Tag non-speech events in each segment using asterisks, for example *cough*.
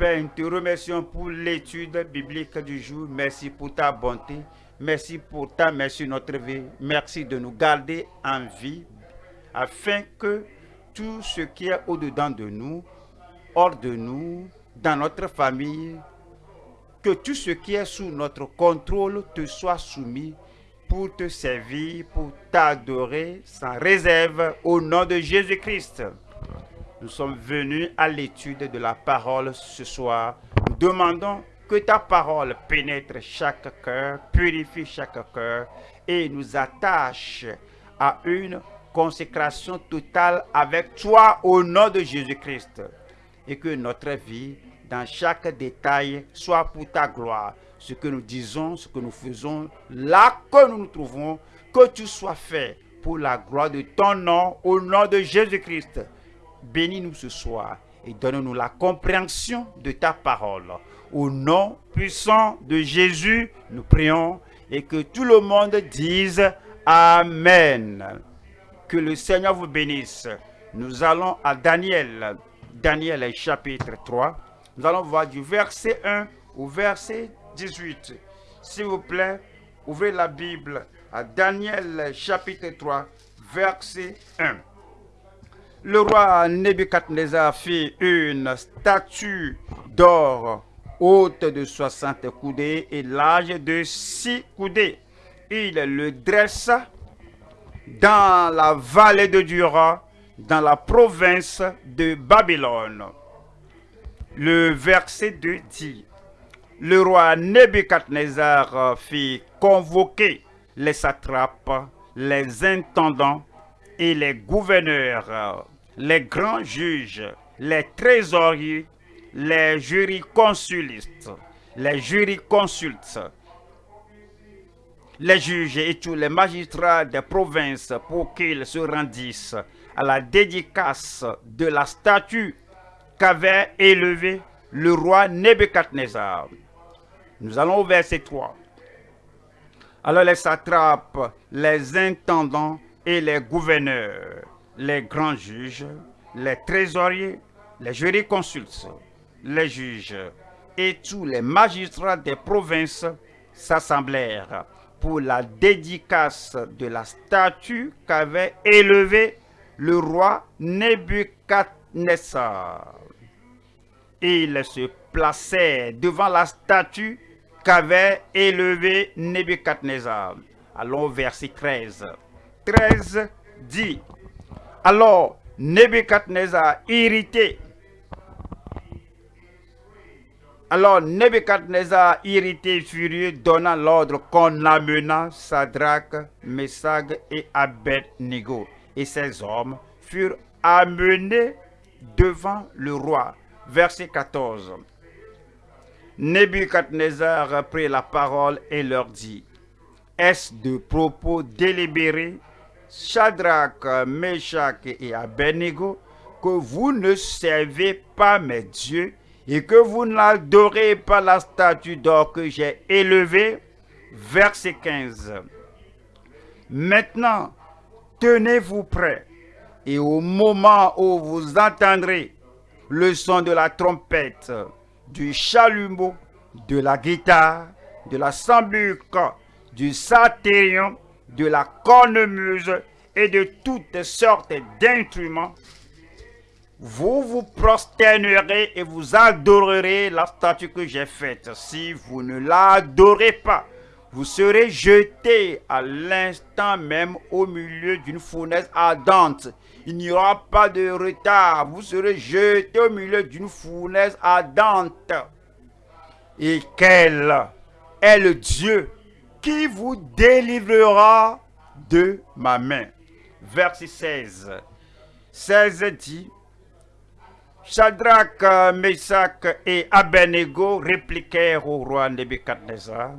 Père, nous te remercions pour l'étude biblique du jour. Merci pour ta bonté. Merci pour ta merci notre vie. Merci de nous garder en vie afin que tout ce qui est au-dedans de nous, hors de nous, dans notre famille, que tout ce qui est sous notre contrôle te soit soumis pour te servir, pour t'adorer sans réserve au nom de Jésus-Christ. Nous sommes venus à l'étude de la parole ce soir. Nous demandons que ta parole pénètre chaque cœur, purifie chaque cœur et nous attache à une consécration totale avec toi au nom de Jésus-Christ. Et que notre vie, dans chaque détail, soit pour ta gloire. Ce que nous disons, ce que nous faisons, là que nous nous trouvons, que tu sois fait pour la gloire de ton nom, au nom de Jésus-Christ. Bénis-nous ce soir et donne-nous la compréhension de ta parole. Au nom puissant de Jésus, nous prions et que tout le monde dise Amen. Que le Seigneur vous bénisse. Nous allons à Daniel. Daniel chapitre 3. Nous allons voir du verset 1 au verset 18. S'il vous plaît, ouvrez la Bible à Daniel chapitre 3, verset 1. Le roi Nebuchadnezzar fit une statue d'or haute de 60 coudées et large de 6 coudées. Il le dressa dans la vallée de Dura, dans la province de Babylone. Le verset 2 dit, le roi Nebuchadnezzar fit convoquer les satrapes, les intendants et les gouverneurs, les grands juges, les trésoriers, les jurisconsulistes, les jurisconsultes, les juges et tous les magistrats des provinces pour qu'ils se rendissent à la dédicace de la statue qu'avait élevée le roi Nebuchadnezzar. Nous allons au verset 3. Alors les satrapes, les intendants et les gouverneurs, les grands juges, les trésoriers, les jurisconsultes, les juges et tous les magistrats des provinces s'assemblèrent pour la dédicace de la statue qu'avait élevée le roi Nebuchadnezzar. Ils se placèrent devant la statue qu'avait élevée Nebuchadnezzar. Allons verset 13. 13 dit, alors Nebuchadnezzar irrité, alors Nebuchadnezzar irrité furieux donna l'ordre qu'on amena Sadrach, Messag et Abednego. Et ces hommes furent amenés devant le roi. Verset 14. Nebuchadnezzar prit la parole et leur dit, Est-ce de propos délibérés, Shadrach, Meshach et Abednego, que vous ne servez pas mes dieux et que vous n'adorez pas la statue d'or que j'ai élevée Verset 15. Maintenant, tenez-vous prêts, et au moment où vous entendrez le son de la trompette, du chalumeau, de la guitare, de la sambuque, du satyrion, de la cornemuse et de toutes sortes d'instruments, vous vous prosternerez et vous adorerez la statue que j'ai faite. Si vous ne l'adorez pas, vous serez jeté à l'instant même au milieu d'une fournaise ardente. Il n'y aura pas de retard. Vous serez jeté au milieu d'une fournaise ardente. Et quel est le Dieu qui vous délivrera de ma main? Verset 16. 16 dit, Shadrach, Meshach et Abednego répliquèrent au roi Nebuchadnezzar,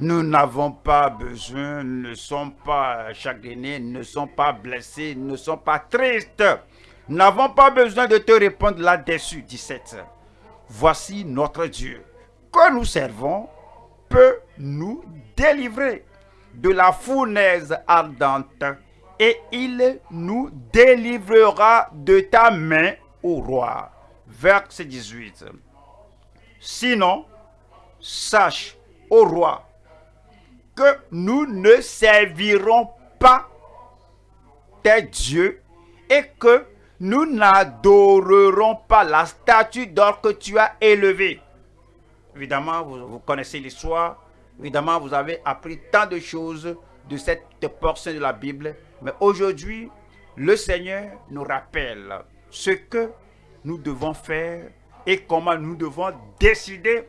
nous n'avons pas besoin, ne sommes pas chagrinés, ne sommes pas blessés, ne sommes pas tristes. N'avons pas besoin de te répondre là-dessus. 17. Voici notre Dieu que nous servons nous délivrer de la fournaise ardente et il nous délivrera de ta main, au roi. Verset 18. Sinon, sache, au roi, que nous ne servirons pas tes dieux et que nous n'adorerons pas la statue d'or que tu as élevée. Évidemment, vous, connaissez l'histoire. Évidemment, vous avez appris tant de choses de cette portion de la Bible. Mais aujourd'hui, le Seigneur nous rappelle ce que nous devons faire et comment nous devons décider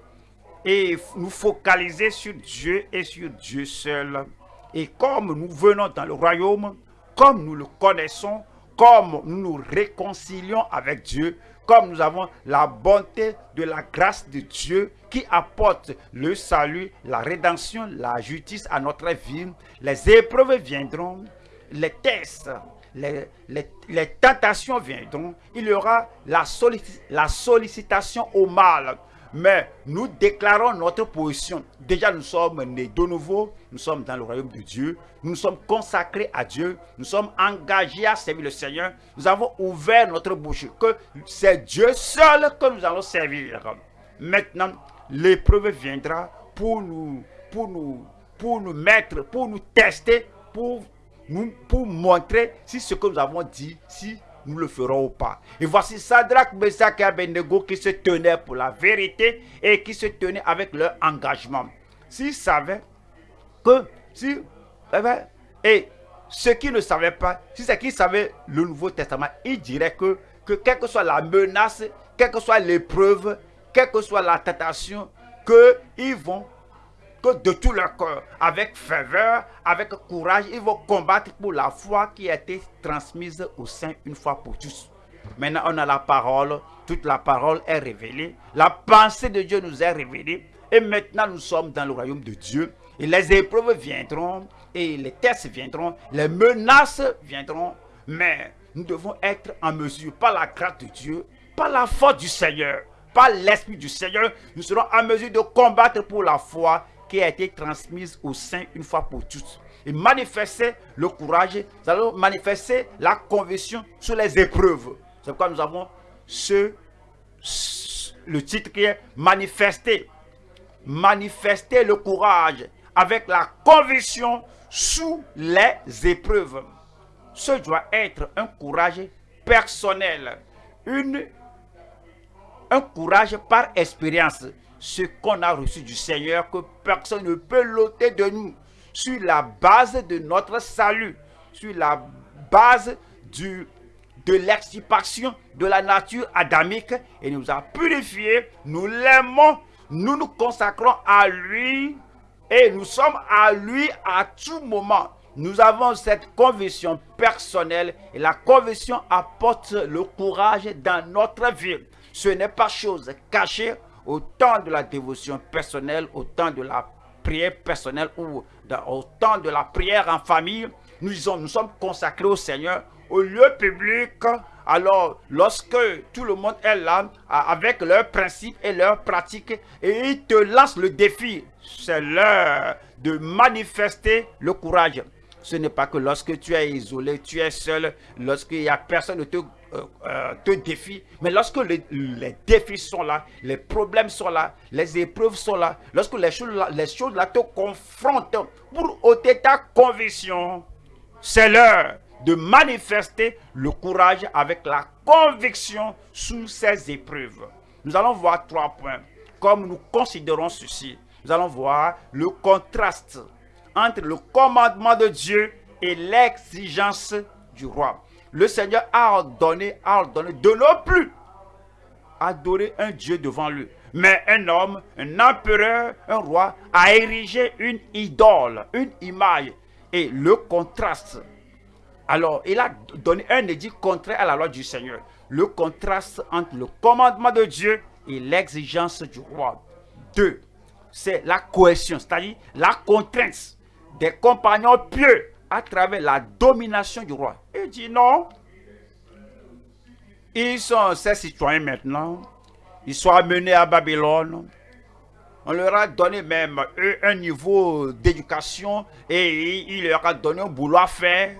et nous focaliser sur Dieu et sur Dieu seul. Et comme nous venons dans le royaume, comme nous le connaissons, comme nous nous réconcilions avec Dieu, comme nous avons la bonté de la grâce de Dieu qui apporte le salut, la rédemption, la justice à notre vie, les épreuves viendront, les tests, les, tentations viendront, il y aura la sollicitation au mal, mais nous déclarons notre position. Déjà, nous sommes nés de nouveau, nous sommes dans le royaume de Dieu, nous sommes consacrés à Dieu, nous sommes engagés à servir le Seigneur. Nous avons ouvert notre bouche, que c'est Dieu seul que nous allons servir. Maintenant, l'épreuve viendra pour nous, pour nous, pour nous mettre, pour nous tester, pour nous, pour montrer si ce que nous avons dit, si nous le ferons ou pas. Et voici Sadrach, Meshach et Abednego qui se tenaient pour la vérité et qui se tenaient avec leur engagement. S'ils savaient que, si, et ceux qui ne savaient pas, si c'est qu'ils savaient le Nouveau Testament, ils diraient que, que quelle que soit la menace, quelle que soit l'épreuve, quelle que soit la tentation, qu'ils vont que de tout leur cœur, avec ferveur, avec courage, ils vont combattre pour la foi qui a été transmise au sein une fois pour tous. Maintenant, on a la parole, toute la parole est révélée, la pensée de Dieu nous est révélée, et maintenant nous sommes dans le royaume de Dieu, et les épreuves viendront, et les tests viendront, les menaces viendront, mais nous devons être en mesure, par la grâce de Dieu, par la force du Seigneur, par l'Esprit du Seigneur, nous serons en mesure de combattre pour la foi a été transmise au sein une fois pour toutes. Et manifester le courage, nous allons manifester la conviction sur les épreuves. C'est pourquoi nous avons ce, le titre qui est manifester. Manifester le courage avec la conviction sous les épreuves. Ce doit être un courage personnel, une, un courage par expérience ce qu'on a reçu du Seigneur que personne ne peut l'ôter de nous sur la base de notre salut, sur la base du, de l'extirpation de la nature adamique et nous a purifiés, nous l'aimons, nous nous consacrons à lui et nous sommes à lui à tout moment. Nous avons cette conviction personnelle et la conviction apporte le courage dans notre vie. Ce n'est pas chose cachée au temps de la dévotion personnelle, au temps de la prière personnelle ou au temps de la prière en famille, nous, nous sommes consacrés au Seigneur au lieu public. Alors, lorsque tout le monde est là, avec leurs principes et leurs pratiques, et ils te lancent le défi, c'est l'heure de manifester le courage. Ce n'est pas que lorsque tu es isolé, tu es seul, lorsqu'il n'y a personne de te euh, euh, te défie. Mais lorsque les, défis sont là, les problèmes sont là, les épreuves sont là, lorsque les choses, là, les choses là te confrontent pour ôter ta conviction, c'est l'heure de manifester le courage avec la conviction sous ces épreuves. Nous allons voir trois points. Comme nous considérons ceci, nous allons voir le contraste entre le commandement de Dieu et l'exigence du roi le Seigneur a ordonné, a ordonné de ne plus adorer un Dieu devant lui. Mais un homme, un empereur, un roi a érigé une idole, une image. Et le contraste. Alors, il a donné un édit contraire à la loi du Seigneur. Le contraste entre le commandement de Dieu et l'exigence du roi. Deux, c'est la cohésion, c'est-à-dire la contrainte des compagnons pieux à travers la domination du roi. Il dit non. Ils sont ces citoyens maintenant. Ils sont amenés à Babylone. On leur a donné même un niveau d'éducation et il leur a donné un boulot à faire.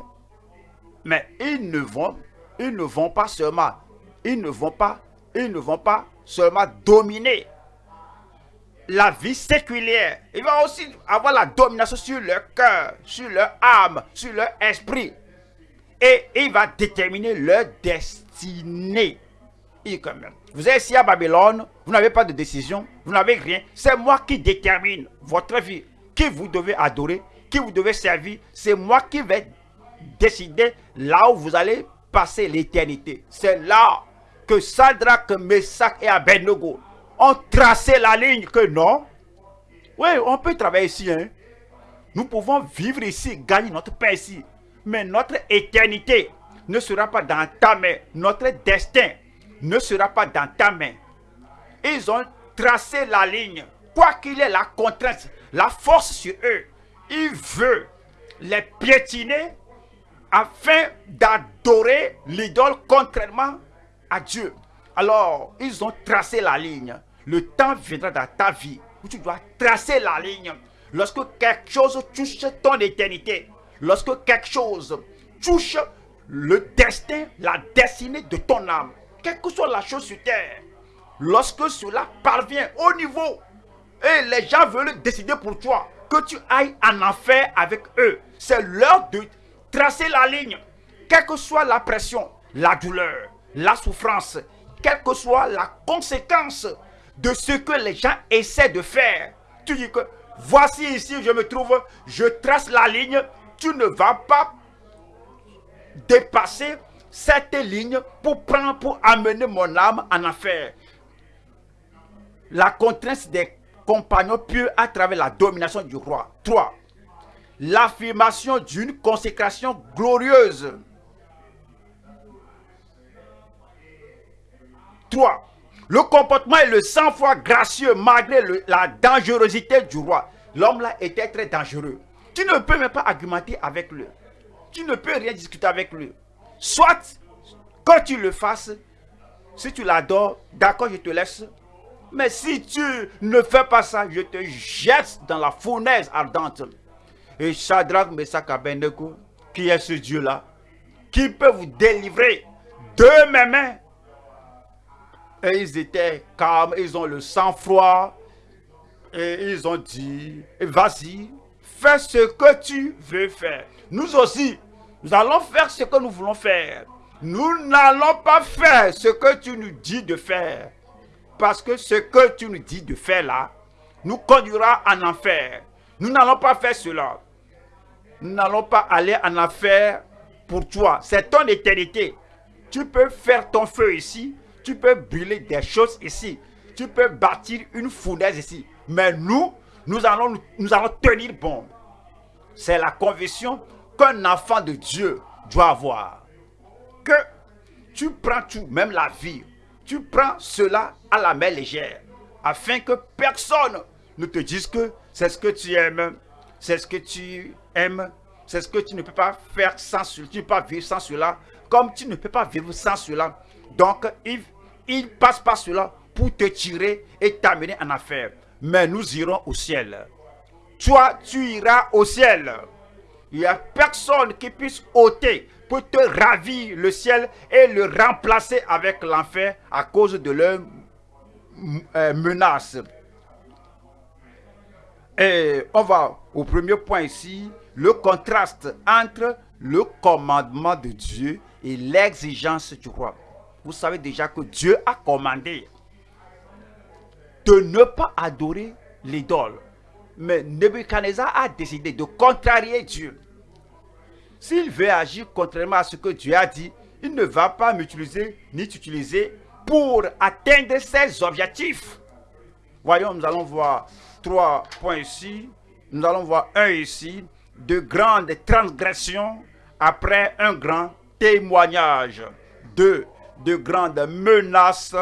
Mais ils ne vont, ils ne vont pas seulement, ils ne vont pas, ils ne vont pas seulement dominer. La vie séculière. Il va aussi avoir la domination sur leur cœur, sur leur âme, sur leur esprit. Et il va déterminer leur destinée. Et quand vous êtes ici à Babylone, vous n'avez pas de décision, vous n'avez rien. C'est moi qui détermine votre vie, qui vous devez adorer, qui vous devez servir. C'est moi qui vais décider là où vous allez passer l'éternité. C'est là que Sadrach, Messac et Abednego tracé la ligne que non. Oui, on peut travailler ici. Hein. Nous pouvons vivre ici, gagner notre paix ici. Mais notre éternité ne sera pas dans ta main. Notre destin ne sera pas dans ta main. Ils ont tracé la ligne. Quoi qu'il ait la contrainte, la force sur eux, il veut les piétiner afin d'adorer l'idole contrairement à Dieu. Alors, ils ont tracé la ligne. Le temps viendra dans ta vie où tu dois tracer la ligne. Lorsque quelque chose touche ton éternité, lorsque quelque chose touche le destin, la destinée de ton âme, quelle que soit la chose sur terre, lorsque cela parvient au niveau et les gens veulent décider pour toi que tu ailles en enfer avec eux, c'est l'heure de tracer la ligne, quelle que soit la pression, la douleur, la souffrance, quelle que soit la conséquence de ce que les gens essaient de faire. Tu dis que voici ici je me trouve, je trace la ligne, tu ne vas pas dépasser cette ligne pour prendre, pour amener mon âme en affaire. La contrainte des compagnons pieux à travers la domination du roi. 3 l'affirmation d'une consécration glorieuse. 3. Le comportement et le sang-froid gracieux malgré la dangerosité du roi. L'homme là était très dangereux. Tu ne peux même pas argumenter avec lui. Tu ne peux rien discuter avec lui. Soit, quand tu le fasses, si tu l'adores, d'accord, je te laisse. Mais si tu ne fais pas ça, je te jette dans la fournaise ardente. Et Shadrach, Meshach, Abednego, qui est ce Dieu-là, qui peut vous délivrer de mes mains. Et ils étaient calmes, ils ont le sang-froid. Et ils ont dit, vas-y, fais ce que tu veux faire. Nous aussi, nous allons faire ce que nous voulons faire. Nous n'allons pas faire ce que tu nous dis de faire. Parce que ce que tu nous dis de faire là, nous conduira en enfer. Nous n'allons pas faire cela. Nous n'allons pas aller en affaire pour toi. C'est ton éternité. Tu peux faire ton feu ici. Tu peux brûler des choses ici. Tu peux bâtir une fournaise ici. Mais nous, nous allons, nous allons tenir bon. C'est la conviction qu'un enfant de Dieu doit avoir. Que tu prends tout, même la vie. Tu prends cela à la main légère. Afin que personne ne te dise que c'est ce que tu aimes, c'est ce que tu aimes, c'est ce que tu ne peux pas faire sans cela, tu ne peux pas vivre sans cela, comme tu ne peux pas vivre sans cela. Donc, il, il passe par cela pour te tirer et t'amener en affaire. Mais nous irons au ciel. Toi, tu iras au ciel. Il n'y a personne qui puisse ôter pour te ravir le ciel et le remplacer avec l'enfer à cause de leurs euh, menaces. Et on va au premier point ici, le contraste entre le commandement de Dieu et l'exigence du roi. Vous savez déjà que Dieu a commandé de ne pas adorer l'idole. Mais Nebuchadnezzar a décidé de contrarier Dieu. S'il veut agir contrairement à ce que Dieu a dit, il ne va pas m'utiliser ni t'utiliser pour atteindre ses objectifs. Voyons, nous allons voir trois points ici. Nous allons voir un ici. De grandes transgressions après un grand témoignage. Deux, de grandes menaces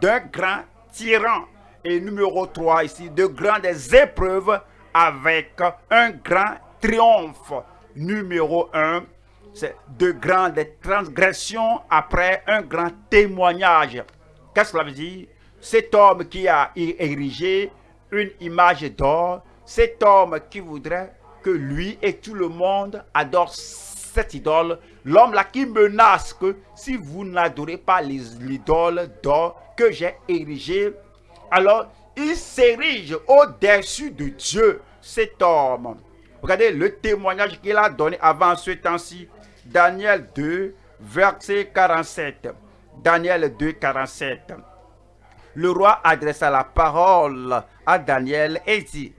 d'un grand tyran. Et numéro 3 ici, de grandes épreuves avec un grand triomphe. Numéro 1, c'est de grandes transgressions après un grand témoignage. Qu'est-ce que cela veut dire? Cet homme qui a érigé une image d'or, cet homme qui voudrait que lui et tout le monde adorent cette idole, l'homme là qui menace que si vous n'adorez pas l'idole d'or que j'ai érigée, alors il s'érige au-dessus de Dieu, cet homme. Regardez le témoignage qu'il a donné avant ce temps-ci. Daniel 2, verset 47. Daniel 2, 47. Le roi adressa la parole à Daniel et dit,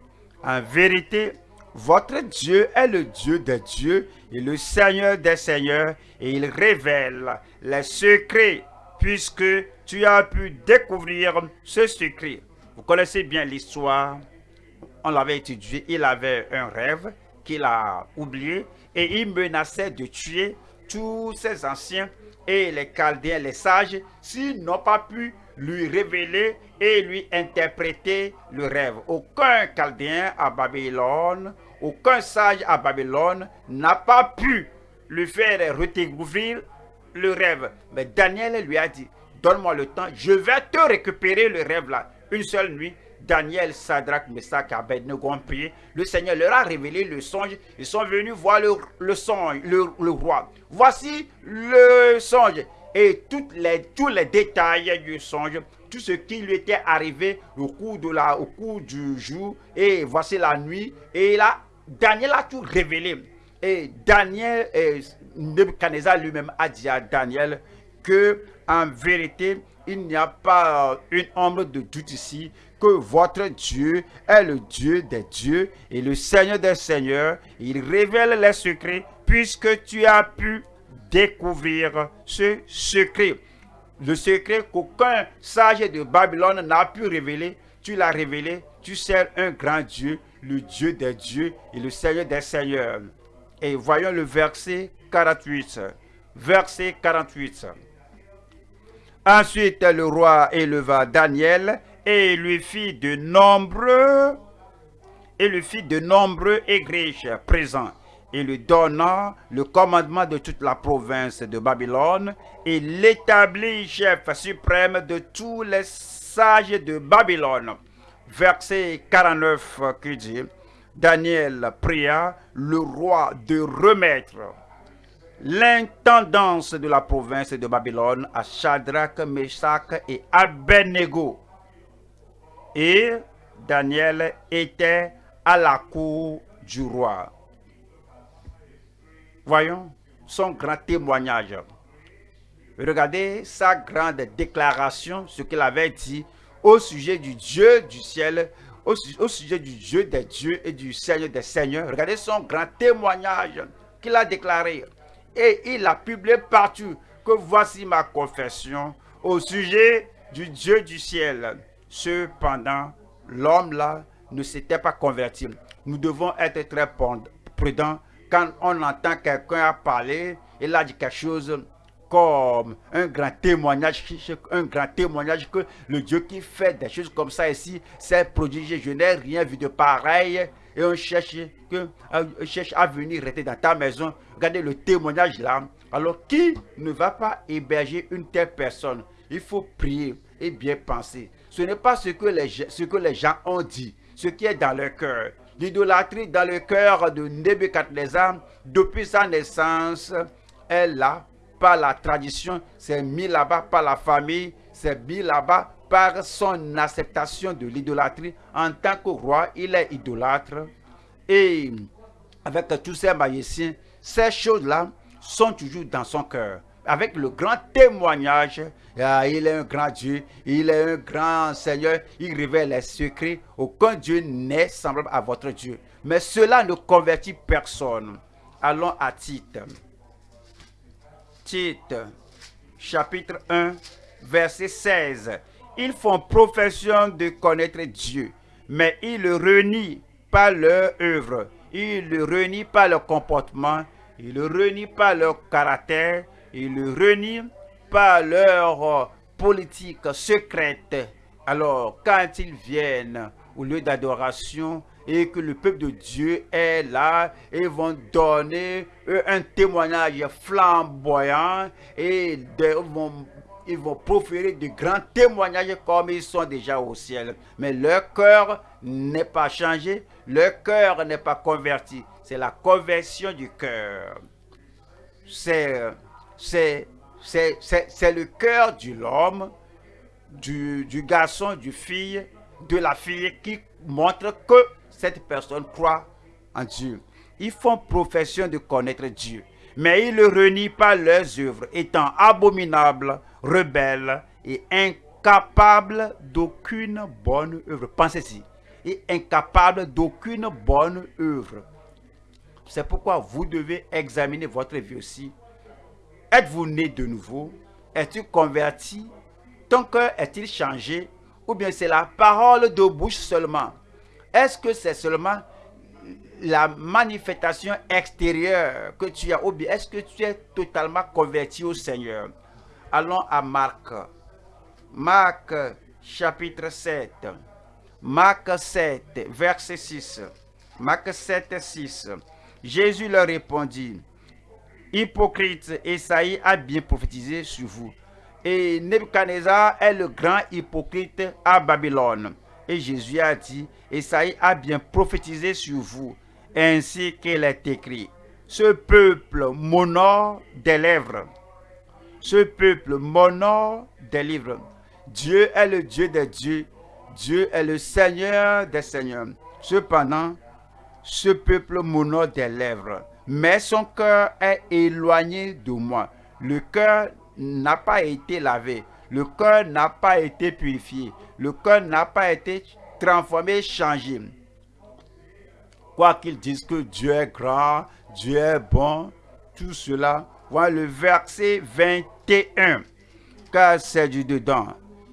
En vérité, votre Dieu est le Dieu des dieux et le Seigneur des seigneurs, et il révèle les secrets, puisque tu as pu découvrir ce secret. Vous connaissez bien l'histoire. On l'avait étudié. Il avait un rêve qu'il a oublié et il menaçait de tuer tous ses anciens et les Chaldéens, les sages, s'ils n'ont pas pu lui révéler et lui interpréter le rêve. Aucun Chaldéen à Babylone, aucun sage à Babylone n'a pas pu lui faire redécouvrir le rêve. Mais Daniel lui a dit, donne-moi le temps, je vais te récupérer le rêve là. Une seule nuit, Daniel, Sadrach, Messach, Abednego ont prié. Le Seigneur leur a révélé le songe. Ils sont venus voir le, songe, le, roi. Voici le songe et les, tous les détails du songe, tout ce qui lui était arrivé au cours, de la, au cours du jour. Et voici la nuit. Et là, Daniel a tout révélé. Et Daniel, et Nebuchadnezzar lui-même a dit à Daniel que en vérité, il n'y a pas une ombre de doute ici que votre Dieu est le Dieu des dieux et le Seigneur des seigneurs. Il révèle les secrets puisque tu as pu découvrir ce secret. Le secret qu'aucun sage de Babylone n'a pu révéler, tu l'as révélé. Tu sers un grand Dieu, le Dieu des dieux et le Seigneur des seigneurs. Et voyons le verset 48. Verset 48. Ensuite, le roi éleva Daniel et lui fit de nombreux et lui fit de nombreux égriches présents et lui donna le commandement de toute la province de Babylone et l'établit chef suprême de tous les sages de Babylone. Verset 49 qui dit, Daniel pria le roi de remettre l'intendance de la province de Babylone à Shadrach, Meshach et Abednego. Et Daniel était à la cour du roi. Voyons son grand témoignage. Regardez sa grande déclaration, ce qu'il avait dit au sujet du Dieu du ciel, au, sujet du Dieu des dieux et du Seigneur des seigneurs. Regardez son grand témoignage qu'il a déclaré et il a publié partout que voici ma confession au sujet du Dieu du ciel. Cependant, l'homme là ne s'était pas converti. Nous devons être très prudents quand on entend quelqu'un parler, il a dit quelque chose comme un grand témoignage, un grand témoignage que le Dieu qui fait des choses comme ça ici, c'est prodigieux. Je n'ai rien vu de pareil et on cherche, que, euh, cherche à venir rester dans ta maison. Regardez le témoignage là. Alors, qui ne va pas héberger une telle personne? Il faut prier et bien penser. Ce n'est pas ce que, les, ce que les gens ont dit, ce qui est dans leur cœur. L'idolâtrie dans le cœur de Nebuchadnezzar, depuis sa naissance, est là par la tradition, c'est mis là-bas par la famille, c'est mis là-bas par son acceptation de l'idolâtrie. En tant que roi, il est idolâtre. Et avec tous ces magiciens, ces choses-là sont toujours dans son cœur. Avec le grand témoignage, ah, il est un grand Dieu, il est un grand Seigneur, il révèle les secrets. Aucun Dieu n'est semblable à votre Dieu. Mais cela ne convertit personne. Allons à Tite. Tite, chapitre 1, verset 16 ils font profession de connaître Dieu, mais ils le renient par leur œuvre, ils le renient par leur comportement, ils le renient par leur caractère, ils le renient par leur euh, politique secrète. Alors, quand ils viennent au lieu d'adoration et que le peuple de Dieu est là, ils vont donner un témoignage flamboyant et ils vont ils vont proférer de grands témoignages comme ils sont déjà au ciel. Mais leur cœur n'est pas changé, leur cœur n'est pas converti. C'est la conversion du cœur. C'est le cœur de l'homme, du, du garçon, du fille, de la fille qui montre que cette personne croit en Dieu. Ils font profession de connaître Dieu, mais ils ne renient pas leurs œuvres, étant abominables, rebelles et incapables d'aucune bonne œuvre. Pensez-y, et incapables d'aucune bonne œuvre. C'est pourquoi vous devez examiner votre vie aussi. Êtes-vous né de nouveau? Es-tu converti? Ton cœur est-il changé? Ou bien c'est la parole de bouche seulement? Est-ce que c'est seulement la manifestation extérieure que tu as ou bien est-ce que tu es totalement converti au Seigneur? Allons à Marc. Marc chapitre 7. Marc 7, verset 6. Marc 7, 6. Jésus leur répondit, Hypocrite, Esaïe a bien prophétisé sur vous. Et Nebuchadnezzar est le grand hypocrite à Babylone. Et Jésus a dit, Esaïe a bien prophétisé sur vous, ainsi qu'il est écrit. Ce peuple m'honore des lèvres. Ce peuple m'honore des livres. Dieu est le Dieu des dieux. Dieu est le Seigneur des seigneurs. Cependant, ce peuple m'honore des lèvres, mais son cœur est éloigné de moi. Le cœur n'a pas été lavé, le cœur n'a pas été purifié, le cœur n'a pas été transformé, changé. Quoi qu'ils disent que Dieu est grand, Dieu est bon, tout cela, voilà le verset 21. Car c'est du dedans,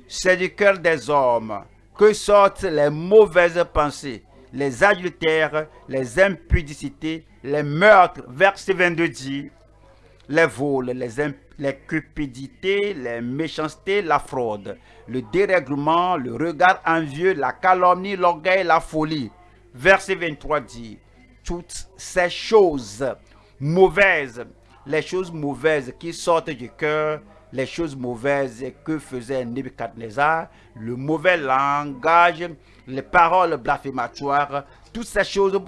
c'est du cœur des hommes que sortent les mauvaises pensées les adultères, les impudicités, les meurtres. Verset 22 dit, les vols, les, cupidités, les méchancetés, la fraude, le dérèglement, le regard envieux, la calomnie, l'orgueil, la folie. Verset 23 dit, toutes ces choses mauvaises, les choses mauvaises qui sortent du cœur, les choses mauvaises que faisait Nebuchadnezzar, le mauvais langage, les paroles blasphématoires, toutes ces choses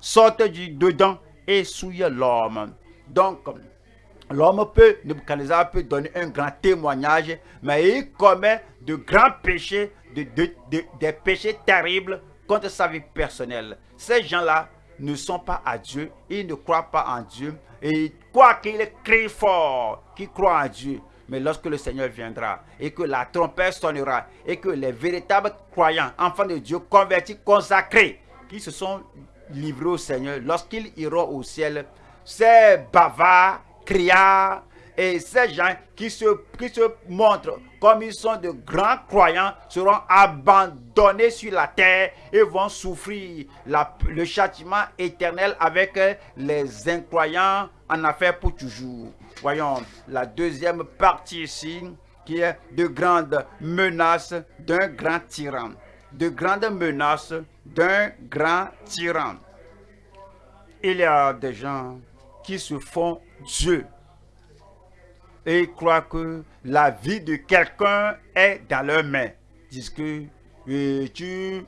sortent du dedans et souillent l'homme. Donc, l'homme peut, Nebuchadnezzar peut donner un grand témoignage, mais il commet de grands péchés, de, des péchés terribles contre sa vie personnelle. Ces gens-là ne sont pas à Dieu, ils ne croient pas en Dieu, et quoi qu'il crie fort, qu'ils croient en Dieu, mais lorsque le Seigneur viendra et que la trompette sonnera et que les véritables croyants, enfants de Dieu, convertis, consacrés, qui se sont livrés au Seigneur, lorsqu'ils iront au ciel, ces bavards, criards et ces gens qui se, qui montrent comme ils sont de grands croyants seront abandonnés sur la terre et vont souffrir le châtiment éternel avec les incroyants en affaire pour toujours. Voyons la deuxième partie ici, qui est de grandes menaces d'un grand tyran. De grandes menaces d'un grand tyran. Il y a des gens qui se font Dieu et croient que la vie de quelqu'un est dans leurs mains. Disent que tu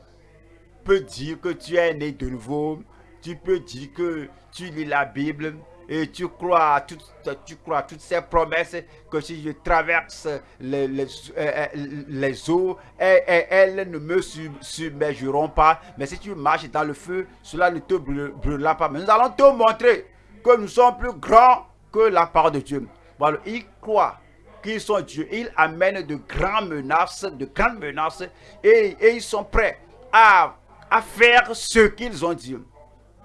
peux dire que tu es né de nouveau, tu peux dire que tu lis la Bible, et tu crois toutes, tu crois toutes ces promesses que si je traverse les, les, euh, euh, eaux, elles, ne me submergeront pas. Mais si tu marches dans le feu, cela ne te brûlera pas. Mais nous allons te montrer que nous sommes plus grands que la part de Dieu. Voilà, ils croient qu'ils sont Dieu. Ils amènent de grandes menaces, de grandes menaces, et, ils sont prêts à, à faire ce qu'ils ont dit.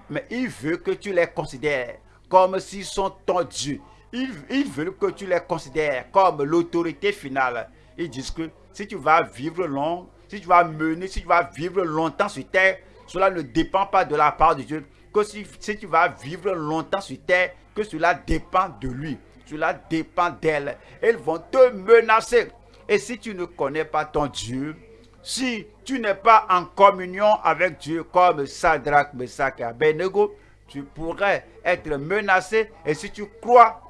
Mais il veut que tu les considères comme s'ils sont ton Dieu. Ils, veulent que tu les considères comme l'autorité finale. Ils disent que si tu vas vivre long, si tu vas mener, si tu vas vivre longtemps sur terre, cela ne dépend pas de la part de Dieu. Que si, si tu vas vivre longtemps sur terre, que cela dépend de lui. Cela dépend d'elle. Ils vont te menacer. Et si tu ne connais pas ton Dieu, si tu n'es pas en communion avec Dieu comme Sadrach, Meshach et Abednego, tu pourrais être menacé. Et si tu crois,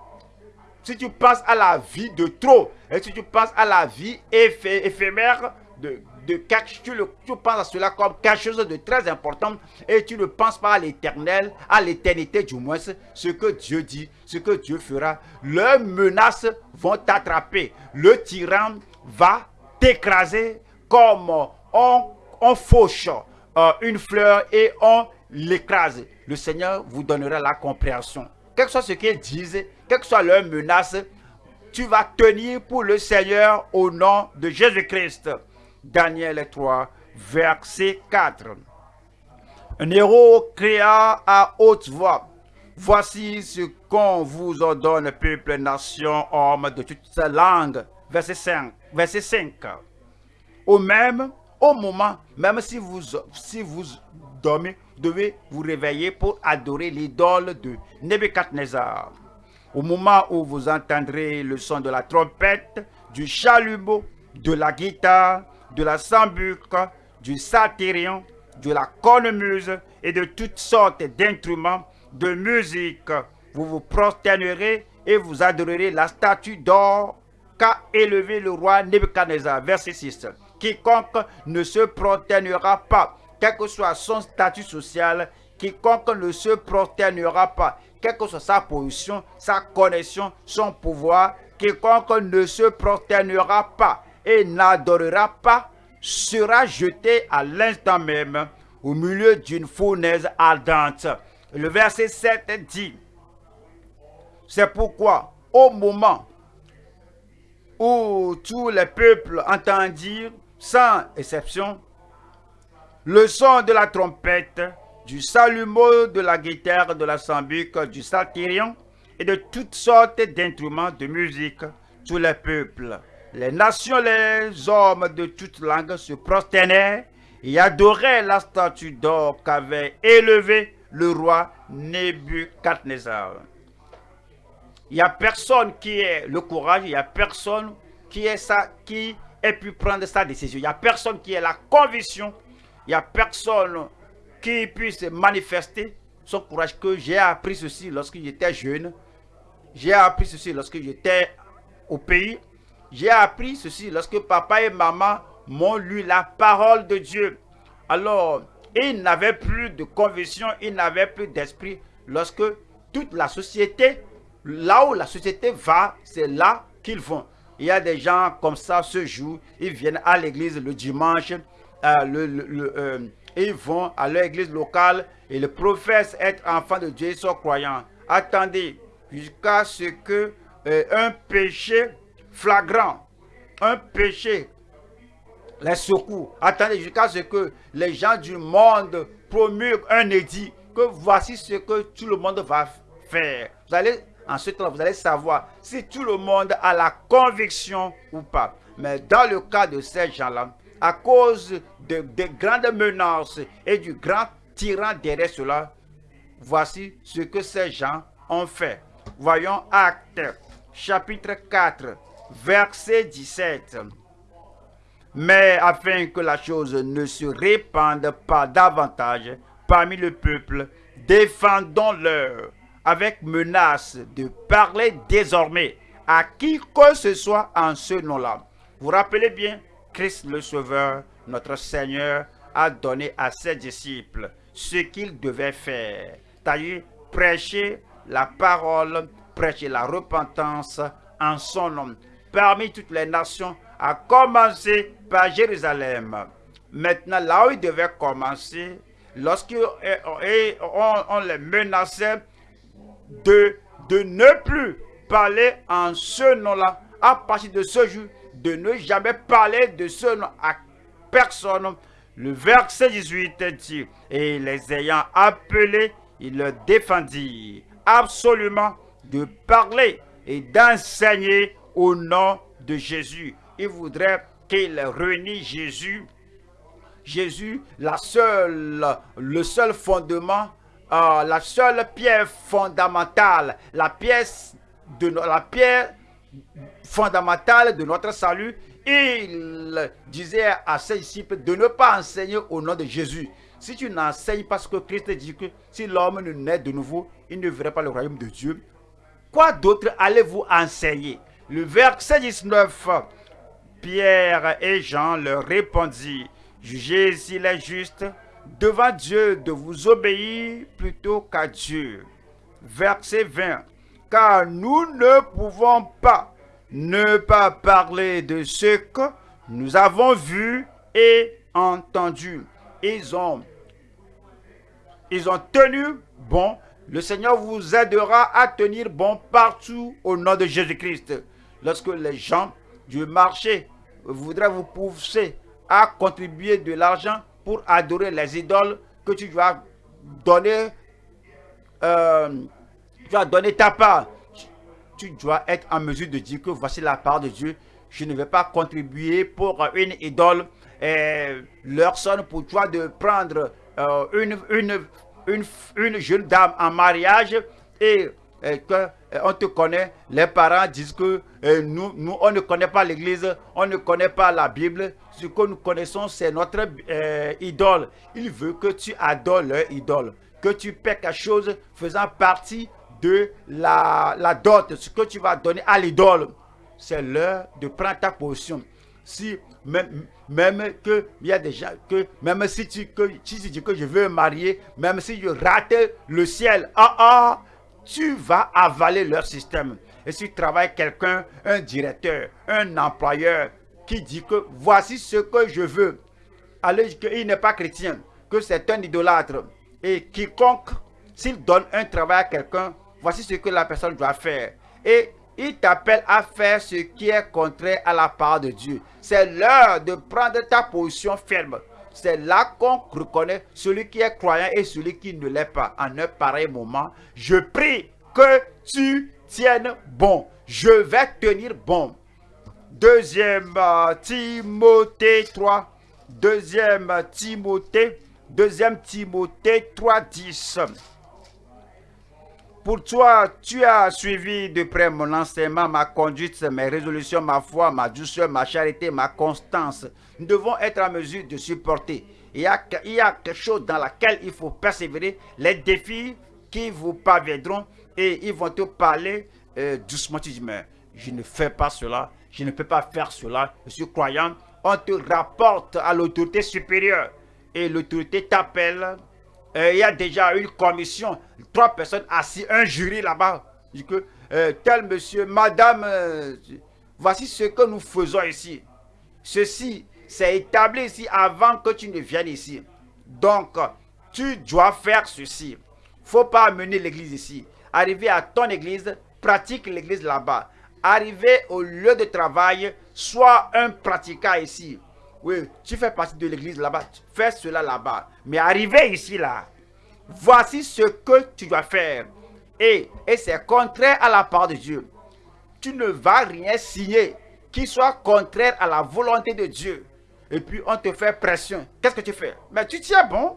si tu penses à la vie de trop, et si tu penses à la vie éphémère de, de tu, le, tu penses à cela comme quelque chose de très important et tu ne penses pas à l'éternel, à l'éternité du moins, ce que Dieu dit, ce que Dieu fera. Leurs menaces vont t'attraper. Le tyran va t'écraser comme on on fauche euh, une fleur et on l'écrase, le Seigneur vous donnera la compréhension. Quel que soit ce qu'ils disent, quelle que soit leur menace, tu vas tenir pour le Seigneur au nom de Jésus-Christ. Daniel 3, verset 4. Un héros créa à haute voix. Voici ce qu'on vous ordonne, peuple, nation, homme de toutes langues. Verset 5. Verset 5. Au même, au moment, même si vous, si vous dormez, devez vous réveiller pour adorer l'idole de Nebuchadnezzar. Au moment où vous entendrez le son de la trompette, du chalumeau, de la guitare, de la sambuque, du satyrion, de la cornemuse et de toutes sortes d'instruments de musique, vous vous prosternerez et vous adorerez la statue d'or qu'a élevé le roi Nebuchadnezzar. Verset 6. Quiconque ne se prosternera pas, quel que soit son statut social, quiconque ne se prosternera pas, quelle que soit sa position, sa connexion, son pouvoir, quiconque ne se prosternera pas et n'adorera pas, sera jeté à l'instant même au milieu d'une fournaise ardente. Le verset 7 dit, c'est pourquoi au moment où tous les peuples entendirent, sans exception, le son de la trompette, du salumeau, de la guitare, de la sambuque, du saltirion et de toutes sortes d'instruments de musique, tous les peuples, les nations, les hommes de toutes langues se prosternèrent et adoraient la statue d'or qu'avait élevée le roi Nebuchadnezzar. Il n'y a personne qui ait le courage, il n'y a personne qui ait, ça, qui ait pu prendre sa décision. Il n'y a personne qui ait la conviction, il n'y a personne qui puisse manifester son courage que j'ai appris ceci lorsque j'étais jeune. J'ai appris ceci lorsque j'étais au pays. J'ai appris ceci lorsque papa et maman m'ont lu la parole de Dieu. Alors, ils n'avaient plus de conviction, ils n'avaient plus d'esprit lorsque toute la société, là où la société va, c'est là qu'ils vont. Il y a des gens comme ça ce jour, ils viennent à l'église le dimanche, euh, euh, ils vont à leur église locale et le professent être enfant de Dieu, ils sont croyants. Attendez jusqu'à ce que euh, un péché flagrant, un péché les secours. Attendez jusqu'à ce que les gens du monde promulguent un édit que voici ce que tout le monde va faire. Vous allez, en ce vous allez savoir si tout le monde a la conviction ou pas. Mais dans le cas de ces gens-là, à cause de, de grandes menaces et du grand tyran derrière cela, voici ce que ces gens ont fait. Voyons Acte, chapitre 4, verset 17. Mais afin que la chose ne se répande pas davantage parmi le peuple, défendons-leur avec menace de parler désormais à qui que ce soit en ce nom-là. Vous rappelez bien, Christ le Sauveur, notre Seigneur, a donné à ses disciples ce qu'ils devaient faire. C'est-à-dire prêcher la parole, prêcher la repentance en son nom parmi toutes les nations à commencer par Jérusalem. Maintenant, là où il devait commencer, lorsqu'on on les menaçait de, de ne plus parler en ce nom-là, à partir de ce jour, de ne jamais parler de ce nom à personne. Le verset 18 dit, et les ayant appelés, il leur défendit absolument de parler et d'enseigner au nom de Jésus il voudrait qu'il réunisse Jésus. Jésus, la seule, le seul fondement, euh, la seule pierre fondamentale, la pièce de la pierre fondamentale de notre salut. Il disait à ses disciples de ne pas enseigner au nom de Jésus. Si tu n'enseignes pas ce que Christ dit que si l'homme ne naît de nouveau, il ne verra pas le royaume de Dieu. Quoi d'autre allez-vous enseigner? Le verset 19 Pierre et Jean leur répondirent, Jugez s'il est juste devant Dieu de vous obéir plutôt qu'à Dieu. Verset 20. Car nous ne pouvons pas ne pas parler de ce que nous avons vu et entendu. Ils ont, ils ont tenu bon. Le Seigneur vous aidera à tenir bon partout au nom de Jésus-Christ. Lorsque les gens du marché voudraient vous pousser à contribuer de l'argent pour adorer les idoles que tu dois donner, euh, tu dois donner ta part. Tu dois être en mesure de dire que voici la part de Dieu. Je ne vais pas contribuer pour une idole. Et leur sonne pour toi de prendre euh, une, une, une, une jeune dame en mariage et que on te connaît, les parents disent que nous, nous, on ne connaît pas l'église, on ne connaît pas la Bible. Ce que nous connaissons, c'est notre idole. Il veut que tu adores leur idole, que tu paies quelque chose faisant partie la, la dot, ce que tu vas donner à l'idole. C'est l'heure de prendre ta position. Si même, même que il y a gens que même si tu que tu dis que je veux marier, même si je rate le ciel, ah ah tu vas avaler leur système. Et si tu travailles quelqu'un, un directeur, un employeur, qui dit que voici ce que je veux, alors qu'il n'est pas chrétien, que c'est un idolâtre, et quiconque, s'il donne un travail à quelqu'un, voici ce que la personne doit faire. Et il t'appelle à faire ce qui est contraire à la part de Dieu. C'est l'heure de prendre ta position ferme. C'est là qu'on reconnaît celui qui est croyant et celui qui ne l'est pas. En un pareil moment, je prie que tu tiennes bon. Je vais tenir bon. Deuxième euh, Timothée 3. Deuxième Timothée. Deuxième Timothée 3, 10. Pour toi, tu as suivi de près mon enseignement, ma conduite, mes résolutions, ma foi, ma douceur, ma charité, ma constance. Nous devons être en mesure de supporter. Il y a, il y a quelque chose dans laquelle il faut persévérer. Les défis qui vous parviendront et ils vont te parler euh, doucement. Tu dis, mais je ne fais pas cela, je ne peux pas faire cela. Je suis croyant. On te rapporte à l'autorité supérieure et l'autorité t'appelle euh, il y a déjà une commission, trois personnes assises, un jury là-bas. euh, tel monsieur, madame, euh, voici ce que nous faisons ici. Ceci, c'est établi ici avant que tu ne viennes ici. Donc, tu dois faire ceci. faut pas amener l'église ici. Arriver à ton église, pratique l'église là-bas. Arriver au lieu de travail, sois un pratiquant ici. Oui, tu fais partie de l'église là-bas. Fais cela là-bas. Mais arriver ici là, voici ce que tu dois faire. Et, c'est contraire à la part de Dieu. Tu ne vas rien signer qui soit contraire à la volonté de Dieu. Et puis on te fait pression. Qu'est-ce que tu fais? Mais tu tiens bon.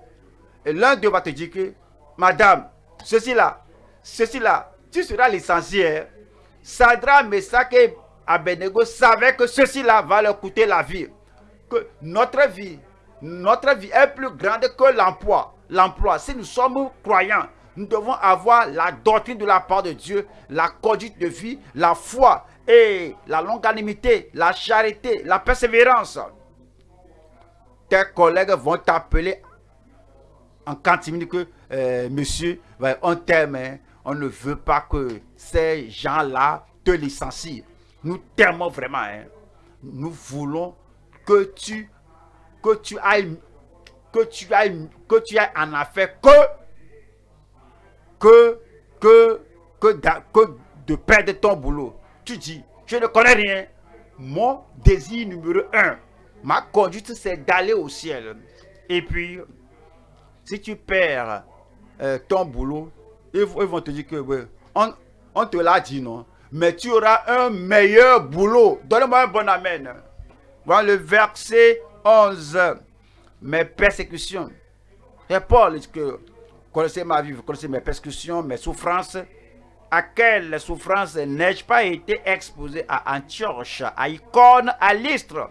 Et l'un d'eux va te dire que, Madame, ceci là, ceci là, tu seras licencié. Sadra, Mesak et Abednego savaient que ceci là va leur coûter la vie que notre vie, notre vie est plus grande que l'emploi. L'emploi, si nous sommes croyants, nous devons avoir la doctrine de la part de Dieu, la conduite de vie, la foi et la longanimité, la charité, la persévérance. Tes collègues vont t'appeler en cantine que euh, monsieur, on t'aime, hein. on ne veut pas que ces gens-là te licencient. Nous t'aimons vraiment. Hein. Nous voulons que tu que tu ailles que tu ailles que tu ailles en affaire que que que que, que de perdre ton boulot. Tu dis, je ne connais rien. Mon désir numéro un, ma conduite, c'est d'aller au ciel. Et puis, si tu perds euh, ton boulot, ils, vont te dire que on, on te l'a dit, non? Mais tu auras un meilleur boulot. Donne-moi un bon amen le verset 11. Mes persécutions. Et Paul que vous connaissez ma vie, vous connaissez mes persécutions, mes souffrances? À quelles souffrances n'ai-je pas été exposé? À Antioche, à Icône, à l'Istre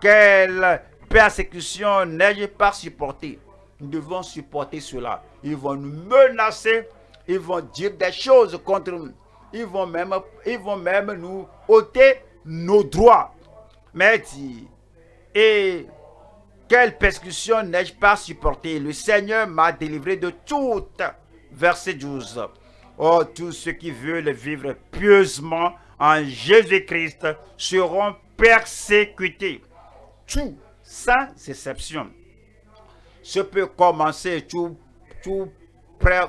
Quelle persécution n'ai-je pas supporté Nous devons supporter cela. Ils vont nous menacer, ils vont dire des choses contre nous. Ils vont même, ils vont même nous ôter nos droits. Mais dit, et quelle persécution n'ai-je pas supporté Le Seigneur m'a délivré de toutes. Verset 12. Oh, tous ceux qui veulent vivre pieusement en Jésus-Christ seront persécutés. Tous sans exception. Ce peut commencer tout, tout,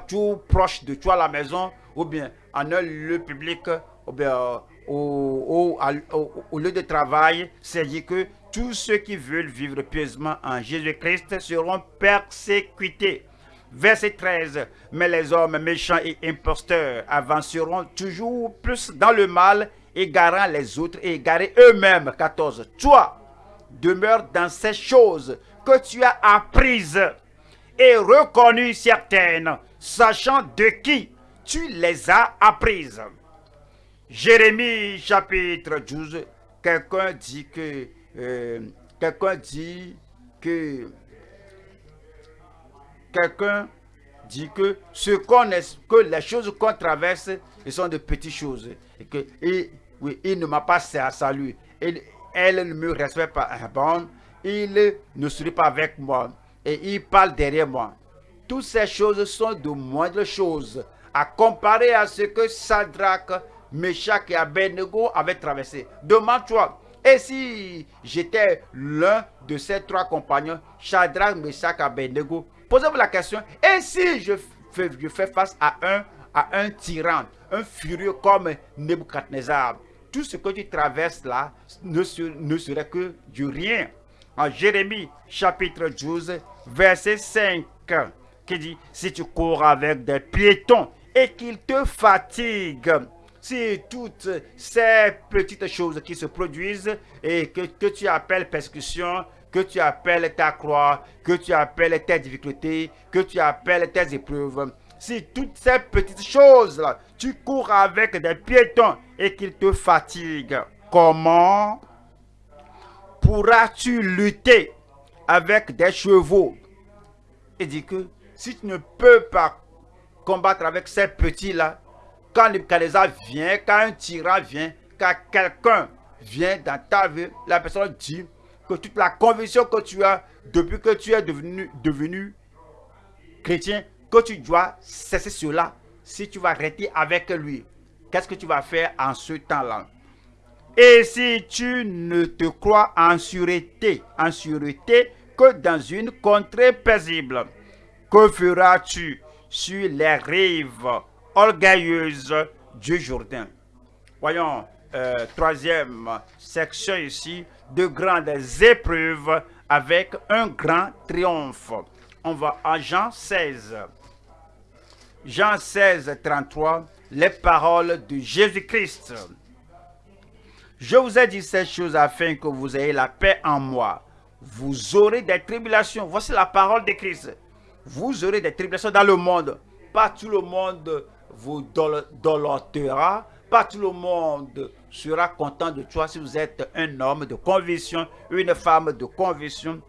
tout proche de toi à la maison ou bien en un lieu public ou bien au, lieu de travail. C'est dit que tous ceux qui veulent vivre pieusement en Jésus-Christ seront persécutés. Verset 13. Mais les hommes méchants et imposteurs avanceront toujours plus dans le mal, égarant les autres et égarés eux-mêmes. 14. Toi, demeure dans ces choses que tu as apprises et reconnues certaines, sachant de qui tu les as apprises. Jérémie chapitre 12, quelqu'un dit que, euh, quelqu'un dit que, quelqu'un dit que ce qu'on que les choses qu'on traverse, sont de petites choses. Et oui, il ne m'a pas salué. Elle ne me respecte pas. Bon, il ne sourit pas avec moi. Et il parle derrière moi. Toutes ces choses sont de moindres choses à comparer à ce que Sadrach, Meshach et Abednego avaient traversé. Demande-toi, et si j'étais l'un de ces trois compagnons, Shadrach, Meshach, Abednego, posez-vous la question, et si je fais, face à un, à un tyran, un furieux comme Nebuchadnezzar, tout ce que tu traverses là ne, ne serait que du rien. En Jérémie chapitre 12, verset 5, qui dit, si tu cours avec des piétons et qu'ils te fatiguent, si toutes ces petites choses qui se produisent et que, tu appelles persécution, que tu appelles ta croix, que tu appelles tes difficultés, que tu appelles tes épreuves, si toutes ces petites choses-là, tu cours avec des piétons et qu'ils te fatiguent, comment pourras-tu lutter avec des chevaux? Il dit que si tu ne peux pas combattre avec ces petits-là, quand Nebuchadnezzar vient, quand un tyran vient, quand quelqu'un vient dans ta vie, la personne dit que toute la conviction que tu as depuis que tu es devenu, devenu chrétien, que tu dois cesser cela si tu vas rester avec lui. Qu'est-ce que tu vas faire en ce temps-là? Et si tu ne te crois en sûreté, en sûreté que dans une contrée paisible, que feras-tu sur les rives orgueilleuse du Jourdain. Voyons, euh, troisième section ici, de grandes épreuves avec un grand triomphe. On va à Jean 16. Jean 16, 33, les paroles de Jésus-Christ. Je vous ai dit ces choses afin que vous ayez la paix en moi. Vous aurez des tribulations. Voici la parole de Christ. Vous aurez des tribulations dans le monde. Pas tout le monde vous dolotera. Pas tout le monde sera content de toi si vous êtes un homme de conviction, une femme de conviction.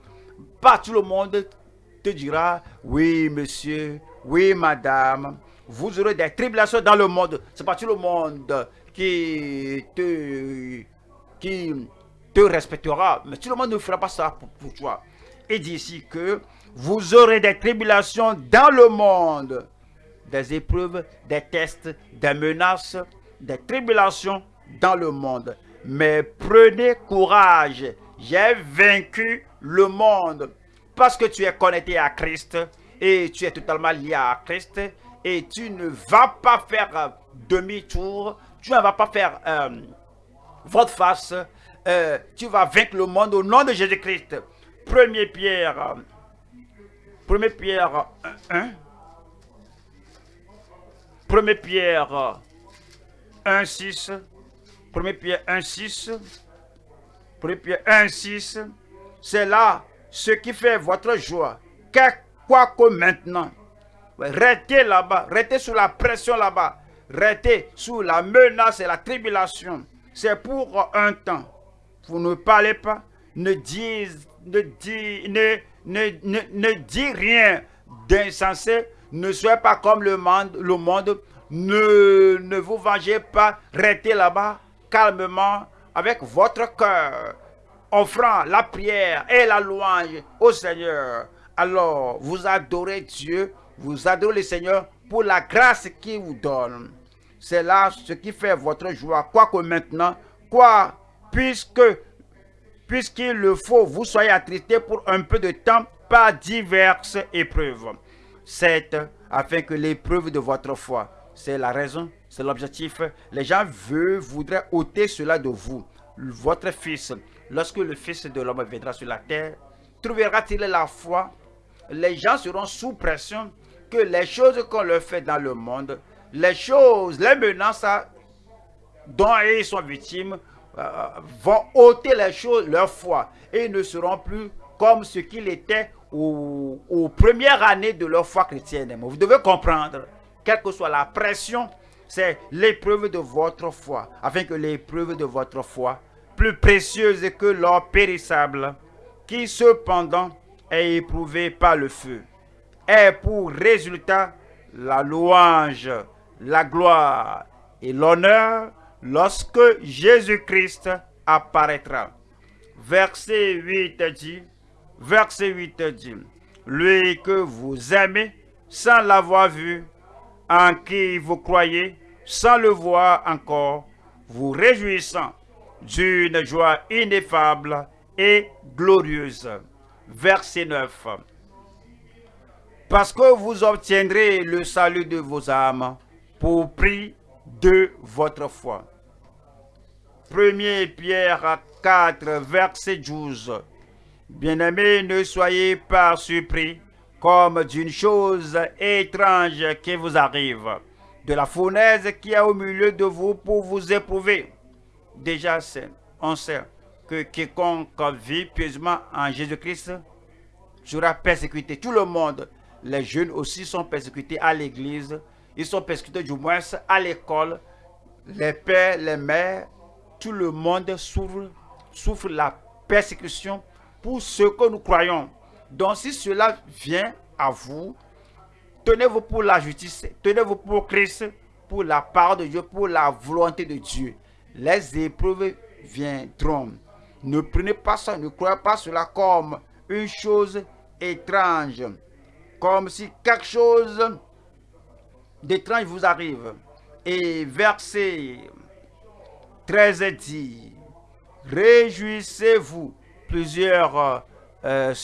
Pas tout le monde te dira, oui monsieur, oui madame, vous aurez des tribulations dans le monde. C'est pas tout le monde qui te, qui te respectera. Mais tout le monde ne fera pas ça pour, pour toi. Il dit ici que vous aurez des tribulations dans le monde des épreuves, des tests, des menaces, des tribulations dans le monde. Mais prenez courage, j'ai vaincu le monde. Parce que tu es connecté à Christ et tu es totalement lié à Christ et tu ne vas pas faire demi-tour, tu ne vas pas faire euh, votre face, euh, tu vas vaincre le monde au nom de Jésus-Christ. Premier Pierre, premier Pierre 1, 1 Pierre 1, 6. 1 Pierre 1, 6. 1 Pierre 1, 6. C'est là ce qui fait votre joie. Quoi que maintenant, restez là-bas, restez sous la pression là-bas, restez sous la menace et la tribulation. C'est pour un temps. Vous ne parlez pas, ne dites ne dis rien d'insensé, ne soyez pas comme le monde. Le monde. Ne, vous vengez pas. Restez là-bas calmement avec votre cœur, offrant la prière et la louange au Seigneur. Alors, vous adorez Dieu, vous adorez le Seigneur pour la grâce qu'il vous donne. C'est là ce qui fait votre joie. Quoique maintenant, quoi, puisqu'il le faut, vous soyez attristés pour un peu de temps par diverses épreuves. C'est afin que l'épreuve de votre foi, c'est la raison, c'est l'objectif. Les gens veulent, voudraient ôter cela de vous. Votre fils, lorsque le fils de l'homme viendra sur la terre, trouvera-t-il la foi? Les gens seront sous pression que les choses qu'on leur fait dans le monde, les choses, les menaces dont ils sont victimes, euh, vont ôter les leur foi, et ne seront plus comme ce qu'ils étaient aux, aux, premières années de leur foi chrétienne. vous devez comprendre, quelle que soit la pression, c'est l'épreuve de votre foi, afin que l'épreuve de votre foi, plus précieuse que l'or périssable, qui cependant est éprouvé par le feu, ait pour résultat la louange, la gloire et l'honneur lorsque Jésus-Christ apparaîtra. Verset 8 dit, verset 8 dit, lui que vous aimez sans l'avoir vu, en qui vous croyez sans le voir encore, vous réjouissant d'une joie ineffable et glorieuse. Verset 9. Parce que vous obtiendrez le salut de vos âmes pour prix de votre foi. 1 Pierre 4, verset 12. Bien-aimés, ne soyez pas surpris comme d'une chose étrange qui vous arrive, de la fournaise qui est au milieu de vous pour vous éprouver. Déjà, on sait que quiconque vit pieusement en Jésus-Christ sera persécuté. Tout le monde, les jeunes aussi sont persécutés à l'église, ils sont persécutés du moins à l'école, les pères, les mères, tout le monde souffre, souffre la persécution pour ce que nous croyons. Donc si cela vient à vous, tenez-vous pour la justice, tenez-vous pour Christ, pour la part de Dieu, pour la volonté de Dieu. Les épreuves viendront. Ne prenez pas ça, ne croyez pas cela comme une chose étrange, comme si quelque chose d'étrange vous arrive. Et verset 13 dit, Réjouissez-vous, plusieurs, euh,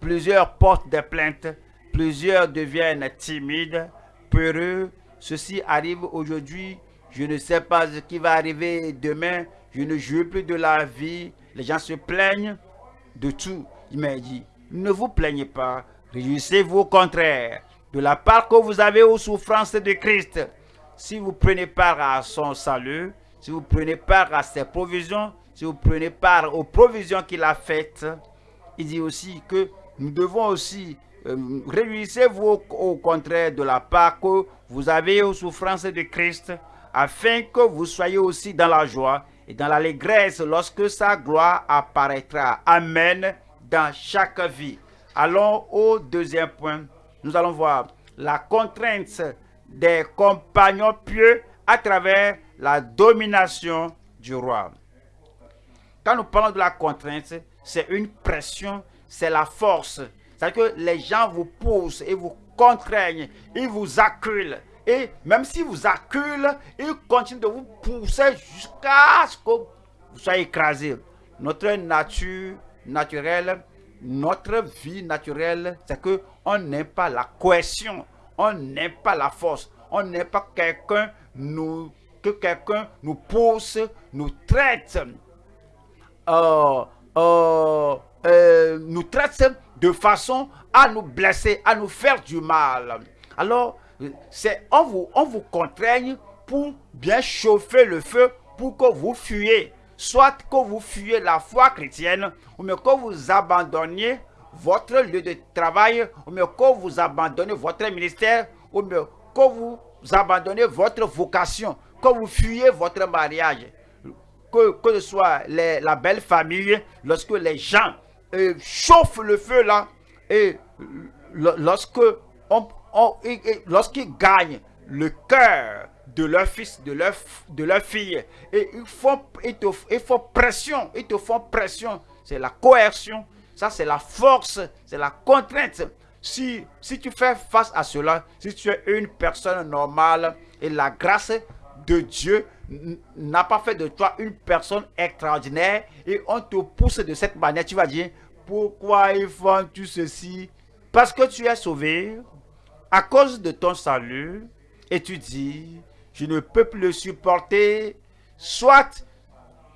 plusieurs portent des plaintes, plusieurs deviennent timides, peureux. Ceci arrive aujourd'hui, je ne sais pas ce qui va arriver demain, je ne joue plus de la vie. Les gens se plaignent de tout. Il m'a dit, ne vous plaignez pas, réjouissez-vous au contraire de la part que vous avez aux souffrances de Christ. Si vous prenez part à son salut, si vous prenez part à ses provisions, si vous prenez part aux provisions qu'il a faites, il dit aussi que nous devons aussi euh, réjouissez-vous au, contraire de la part que vous avez aux souffrances de Christ, afin que vous soyez aussi dans la joie et dans l'allégresse lorsque sa gloire apparaîtra. Amen dans chaque vie. Allons au deuxième point. Nous allons voir la contrainte des compagnons pieux à travers la domination du roi. Quand nous parlons de la contrainte, c'est une pression, c'est la force. C'est-à-dire que les gens vous poussent et vous contraignent, ils vous acculent. Et même si vous acculent, ils continuent de vous pousser jusqu'à ce que vous soyez écrasé. Notre nature naturelle, notre vie naturelle, c'est que on n'aime pas la cohésion, on n'aime pas la force, on n'aime pas quelqu'un nous que quelqu'un nous pousse, nous traite, nous traite de façon à nous blesser, à nous faire du mal. Alors, on vous, on vous contraigne pour bien chauffer le feu pour que vous fuyez. Soit que vous fuyez la foi chrétienne, ou bien que vous abandonniez votre lieu de travail, ou bien que vous abandonnez votre ministère, ou bien que vous abandonnez votre vocation quand vous fuyez votre mariage, que, que ce soit la belle famille, lorsque les gens euh, chauffent le feu là, et lorsque on, lorsqu'ils gagnent le cœur de leur fils, de leur, de leur fille, et ils font, ils, te, font pression, ils te font pression, c'est la coercion, ça c'est la force, c'est la contrainte. Si, si tu fais face à cela, si tu es une personne normale et la grâce de Dieu n'a pas fait de toi une personne extraordinaire et on te pousse de cette manière, tu vas dire, pourquoi ils font tout ceci? Parce que tu es sauvé à cause de ton salut et tu dis, je ne peux plus le supporter. Soit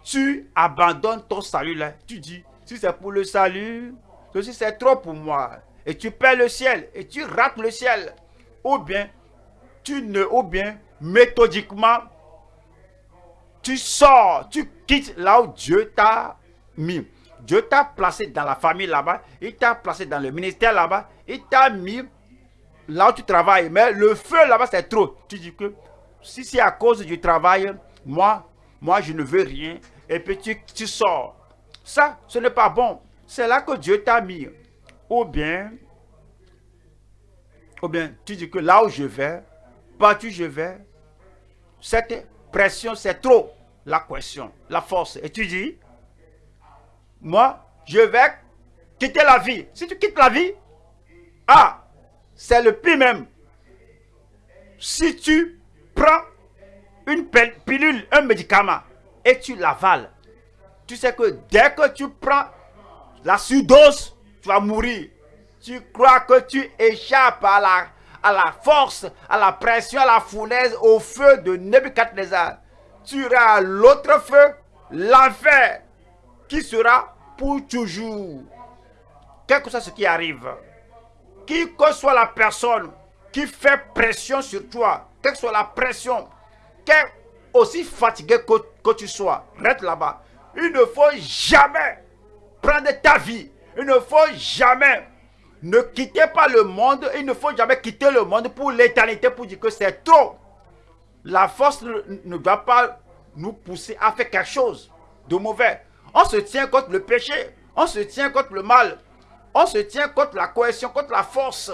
tu abandonnes ton salut là, tu dis, si c'est pour le salut, ceci c'est trop pour moi. Et tu perds le ciel et tu rates le ciel. Ou bien, tu ne, ou bien, méthodiquement, tu sors, tu quittes là où Dieu t'a mis. Dieu t'a placé dans la famille là-bas, il t'a placé dans le ministère là-bas, il t'a mis là où tu travailles. Mais le feu là-bas, c'est trop. Tu dis que si c'est à cause du travail, moi, moi, je ne veux rien. Et puis tu, sors. Ça, ce n'est pas bon. C'est là que Dieu t'a mis. Ou bien, ou bien, tu dis que là où je vais, partout je vais, cette pression, c'est trop. La question, la force. Et tu dis, moi, je vais quitter la vie. Si tu quittes la vie, ah, c'est le pire même. Si tu prends une pilule, un médicament, et tu l'avales, tu sais que dès que tu prends la surdose, tu vas mourir. Tu crois que tu échappes à la, à la force, à la pression, à la fournaise, au feu de Nebuchadnezzar. Tu auras l'autre feu, l'enfer, qui sera pour toujours. Quel que soit ce qui arrive, qui que soit la personne qui fait pression sur toi, quelle que soit la pression, quel aussi fatigué que, que tu sois, reste là-bas. Il ne faut jamais prendre ta vie. Il ne faut jamais ne quitter pas le monde. Il ne faut jamais quitter le monde pour l'éternité pour dire que c'est trop. La force ne doit pas nous pousser à faire quelque chose de mauvais. On se tient contre le péché. On se tient contre le mal. On se tient contre la cohésion, contre la force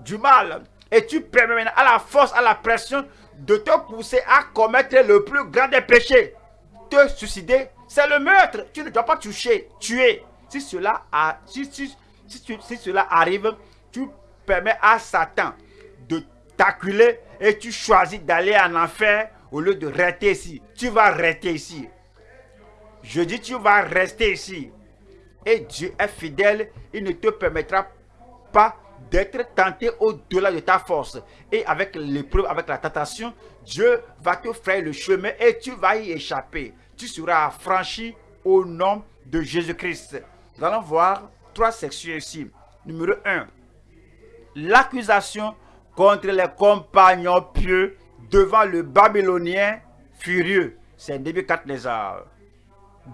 du mal. Et tu permets à la force, à la pression de te pousser à commettre le plus grand des péchés. Te suicider, c'est le meurtre. Tu ne dois pas toucher, tuer. Si cela, a, si, si, si, cela arrive, tu permets à Satan de t'acculer et tu choisis d'aller en enfer au lieu de rester ici. Tu vas rester ici. Je dis, tu vas rester ici. Et Dieu est fidèle, il ne te permettra pas d'être tenté au-delà de ta force. Et avec l'épreuve, avec la tentation, Dieu va te faire le chemin et tu vas y échapper. Tu seras franchi au nom de Jésus-Christ. Nous allons voir trois sections ici. Numéro 1. L'accusation contre les compagnons pieux devant le Babylonien furieux. C'est Nebuchadnezzar.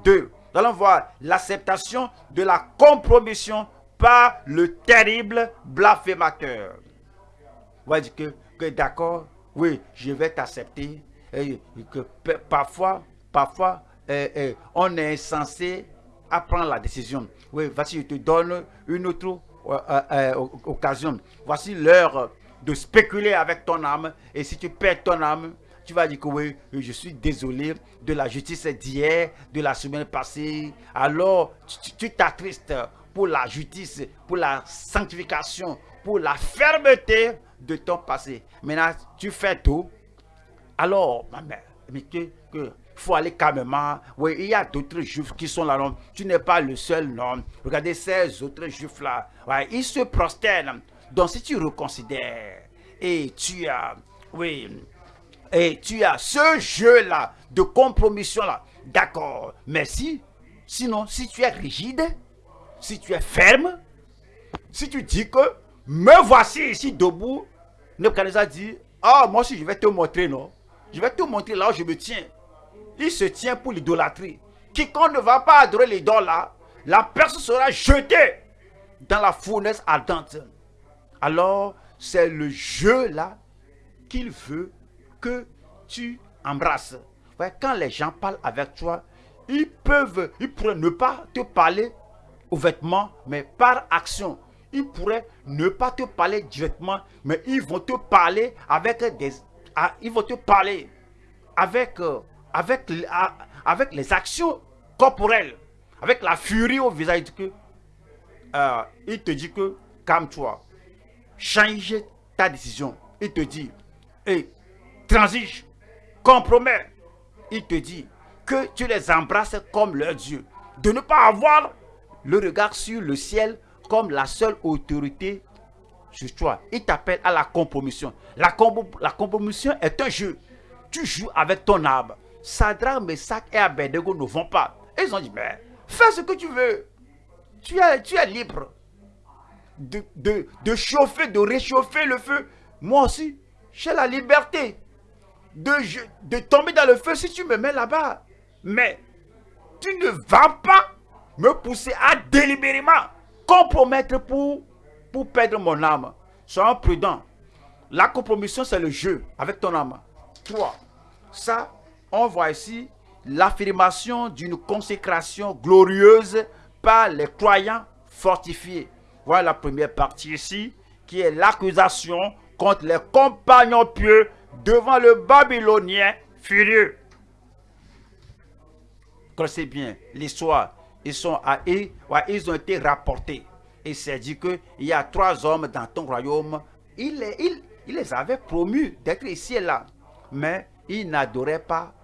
2. Nous allons voir l'acceptation de la compromission par le terrible blasphémateur. Vous voyez que, que d'accord, oui, je vais t'accepter. Que parfois, parfois, eh, eh, on est censé apprendre la décision. Oui, voici, je te donne une autre euh, euh, occasion. Voici l'heure de spéculer avec ton âme. Et si tu perds ton âme, tu vas dire que oui, je suis désolé de la justice d'hier, de la semaine passée. Alors, tu t'attristes pour la justice, pour la sanctification, pour la fermeté de ton passé. Maintenant, tu fais tout. Alors, ma mère, mais que, que faut aller calmement. Oui, il y a d'autres juifs qui sont là. Non? Tu n'es pas le seul, non? Regardez ces autres juifs-là. Ouais, ils se prosternent. Donc, si tu reconsidères et tu as, oui, et tu as ce jeu-là de compromission-là, d'accord, merci. Sinon, si tu es rigide, si tu es ferme, si tu dis que me voici ici debout, Nebuchadnezzar dit, ah, moi aussi je vais te montrer, non? Je vais te montrer là où je me tiens. Il se tient pour l'idolâtrie. Quiconque ne va pas adorer l'idole là, la personne sera jetée dans la fournaise ardente. Alors, c'est le jeu là qu'il veut que tu embrasses. quand les gens parlent avec toi, ils peuvent, ils pourraient ne pas te parler ouvertement, mais par action. Ils pourraient ne pas te parler directement, mais ils vont te parler avec des, ah, ils vont te parler avec, euh, avec, avec les actions corporelles, avec la furie au visage que, euh, il te dit que calme-toi, change ta décision. Il te dit, et transige, compromets, il te dit que tu les embrasses comme leur Dieu. De ne pas avoir le regard sur le ciel comme la seule autorité sur toi. Il t'appelle à la compromission. La, la compromission est un jeu. Tu joues avec ton âme. Sadra, Messac et Abednego ne vont pas. ils ont dit, mais fais ce que tu veux. Tu es, libre de, chauffer, de réchauffer le feu. Moi aussi, j'ai la liberté de, de tomber dans le feu si tu me mets là-bas. Mais tu ne vas pas me pousser à délibérément compromettre pour, pour perdre mon âme. Sois prudent. La compromission, c'est le jeu avec ton âme. Toi, ça, on voit ici l'affirmation d'une consécration glorieuse par les croyants fortifiés. Voilà la première partie ici, qui est l'accusation contre les compagnons pieux devant le Babylonien furieux. c'est bien l'histoire. Ils, sont à, ils, ils ont été rapportés. Et c'est dit qu'il y a trois hommes dans ton royaume. Il les avait promus d'être ici et là. Mais ils n'adoraient pas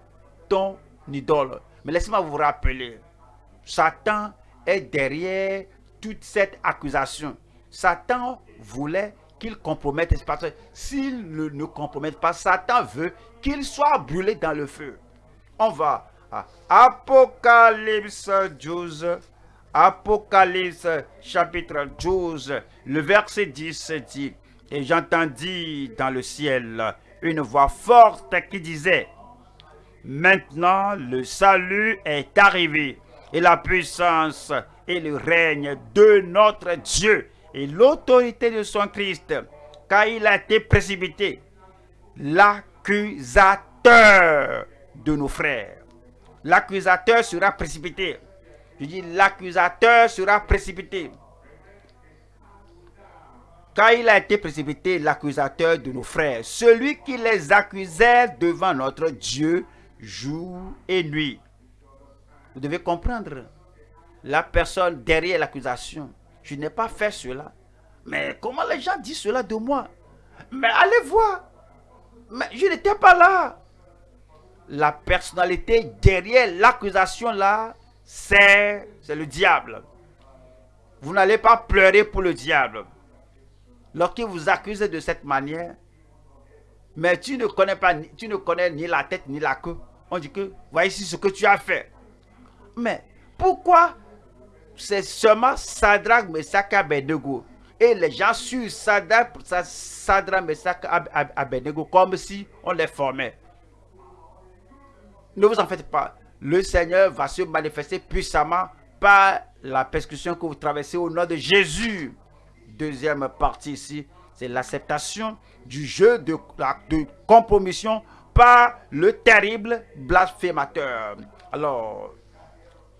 ton idole. Mais laissez-moi vous rappeler. Satan est derrière toute cette accusation. Satan voulait qu'il compromette S'il ne, ne compromette pas, Satan veut qu'il soit brûlé dans le feu. On va à Apocalypse 12. Apocalypse chapitre 12, le verset 10 dit, Et j'entendis dans le ciel une voix forte qui disait, Maintenant le salut est arrivé, et la puissance et le règne de notre Dieu et l'autorité de son Christ, car il a été précipité, l'accusateur de nos frères. L'accusateur sera précipité. Je dis, l'accusateur sera précipité. Car il a été précipité, l'accusateur de nos frères, celui qui les accusait devant notre Dieu jour et nuit. Vous devez comprendre la personne derrière l'accusation. Je n'ai pas fait cela. Mais comment les gens disent cela de moi? Mais allez voir. Mais je n'étais pas là. La personnalité derrière l'accusation là, c'est le diable. Vous n'allez pas pleurer pour le diable. Lorsqu'il vous accuse de cette manière, mais tu ne connais pas, tu ne connais ni la tête ni la queue. On dit que, voici ce que tu as fait. Mais pourquoi c'est seulement Sadrach, Meshach, Abednego. Et les gens suivent Sadrach, Sadrach, Abednego comme si on les formait? Ne vous en faites pas. Le Seigneur va se manifester puissamment par la persécution que vous traversez au nom de Jésus. Deuxième partie ici, c'est l'acceptation du jeu de, compromission par le terrible blasphémateur. Alors,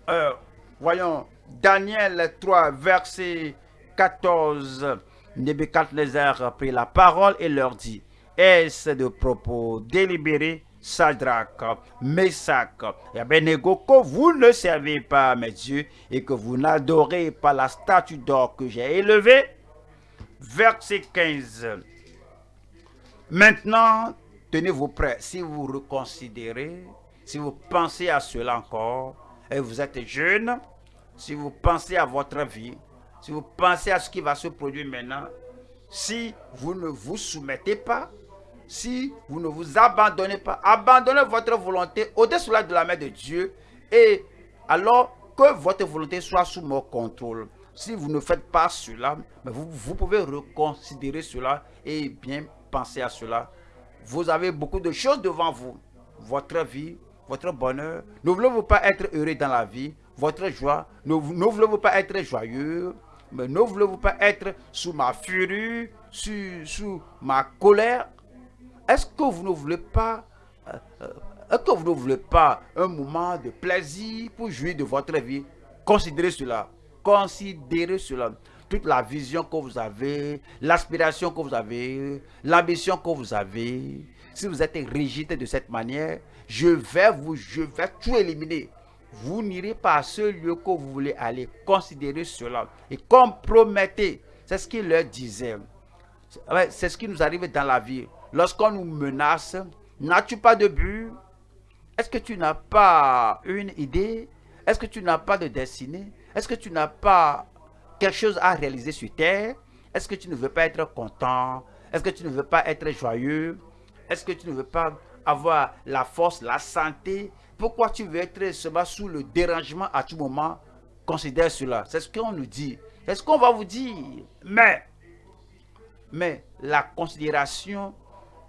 euh, voyons Daniel 3, verset 14. Nebuchadnezzar prit la parole et leur dit, Est-ce de propos délibérés, Sadrach, Meshach et Abednego, que vous ne servez pas mes dieux et que vous n'adorez pas la statue d'or que j'ai élevée? Verset 15. Maintenant, tenez-vous prêts. Si vous reconsidérez, si vous pensez à cela encore, et vous êtes jeune, si vous pensez à votre vie, si vous pensez à ce qui va se produire maintenant, si vous ne vous soumettez pas, si vous ne vous abandonnez pas, abandonnez votre volonté au-dessus de la main de Dieu et alors que votre volonté soit sous mon contrôle. Si vous ne faites pas cela, vous, vous pouvez reconsidérer cela et bien penser à cela. Vous avez beaucoup de choses devant vous. Votre vie, votre bonheur. Ne voulez-vous pas être heureux dans la vie? Votre joie. Ne, voulez-vous pas être joyeux, mais ne voulez-vous pas être sous ma furie, sous, ma colère? Est-ce que vous ne voulez pas, euh, euh, est-ce que vous ne voulez pas un moment de plaisir pour jouir de votre vie? Considérez cela. Considérez cela toute la vision que vous avez, l'aspiration que vous avez, l'ambition que vous avez, si vous êtes rigide de cette manière, je vais vous, je vais tout éliminer vous n'irez pas à ce lieu que vous voulez aller. Considérez cela et compromettez. C'est ce qu'il leur disait. C'est ce qui nous arrive dans la vie. Lorsqu'on nous menace, n'as-tu pas de but? Est-ce que tu n'as pas une idée? Est-ce que tu n'as pas de destinée? Est-ce que tu n'as pas quelque chose à réaliser sur terre Est-ce que tu ne veux pas être content? Est-ce que tu ne veux pas être joyeux? Est-ce que tu ne veux pas avoir la force, la santé? Pourquoi tu veux être seulement sous le dérangement à tout moment? Considère cela. C'est ce qu'on nous dit. C'est ce qu'on va vous dire. Mais, mais la considération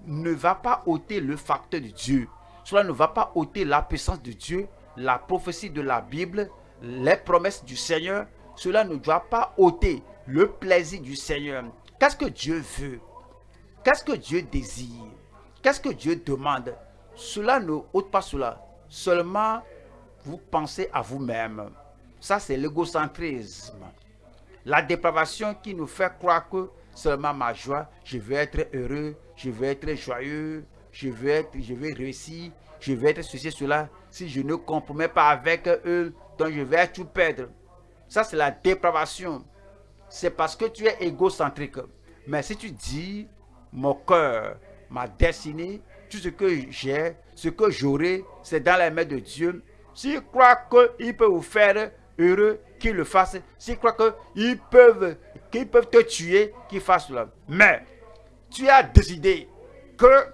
ne va pas ôter le facteur de Dieu. Cela ne va pas ôter la puissance de Dieu, la prophétie de la Bible, les promesses du Seigneur. Cela ne doit pas ôter le plaisir du Seigneur. Qu'est-ce que Dieu veut? Qu'est-ce que Dieu désire? Qu'est-ce que Dieu demande? Cela ne ôte pas cela. Seulement, vous pensez à vous-même. Ça, c'est l'égocentrisme. La dépravation qui nous fait croire que seulement ma joie, je veux être heureux, je veux être joyeux, je veux, être, je veux réussir, je veux être ceci, cela. Si je ne compromets pas avec eux, donc je vais tout perdre. Ça, c'est la dépravation. C'est parce que tu es égocentrique. Mais si tu dis, mon cœur, ma destinée, tout ce que j'ai, ce que j'aurai, c'est dans les mains de Dieu. S'il croit qu'il peut vous faire heureux, qu'il le fasse. S'il croit qu'ils peuvent, qu'ils peuvent te tuer, qu'ils fassent cela. Mais tu as décidé que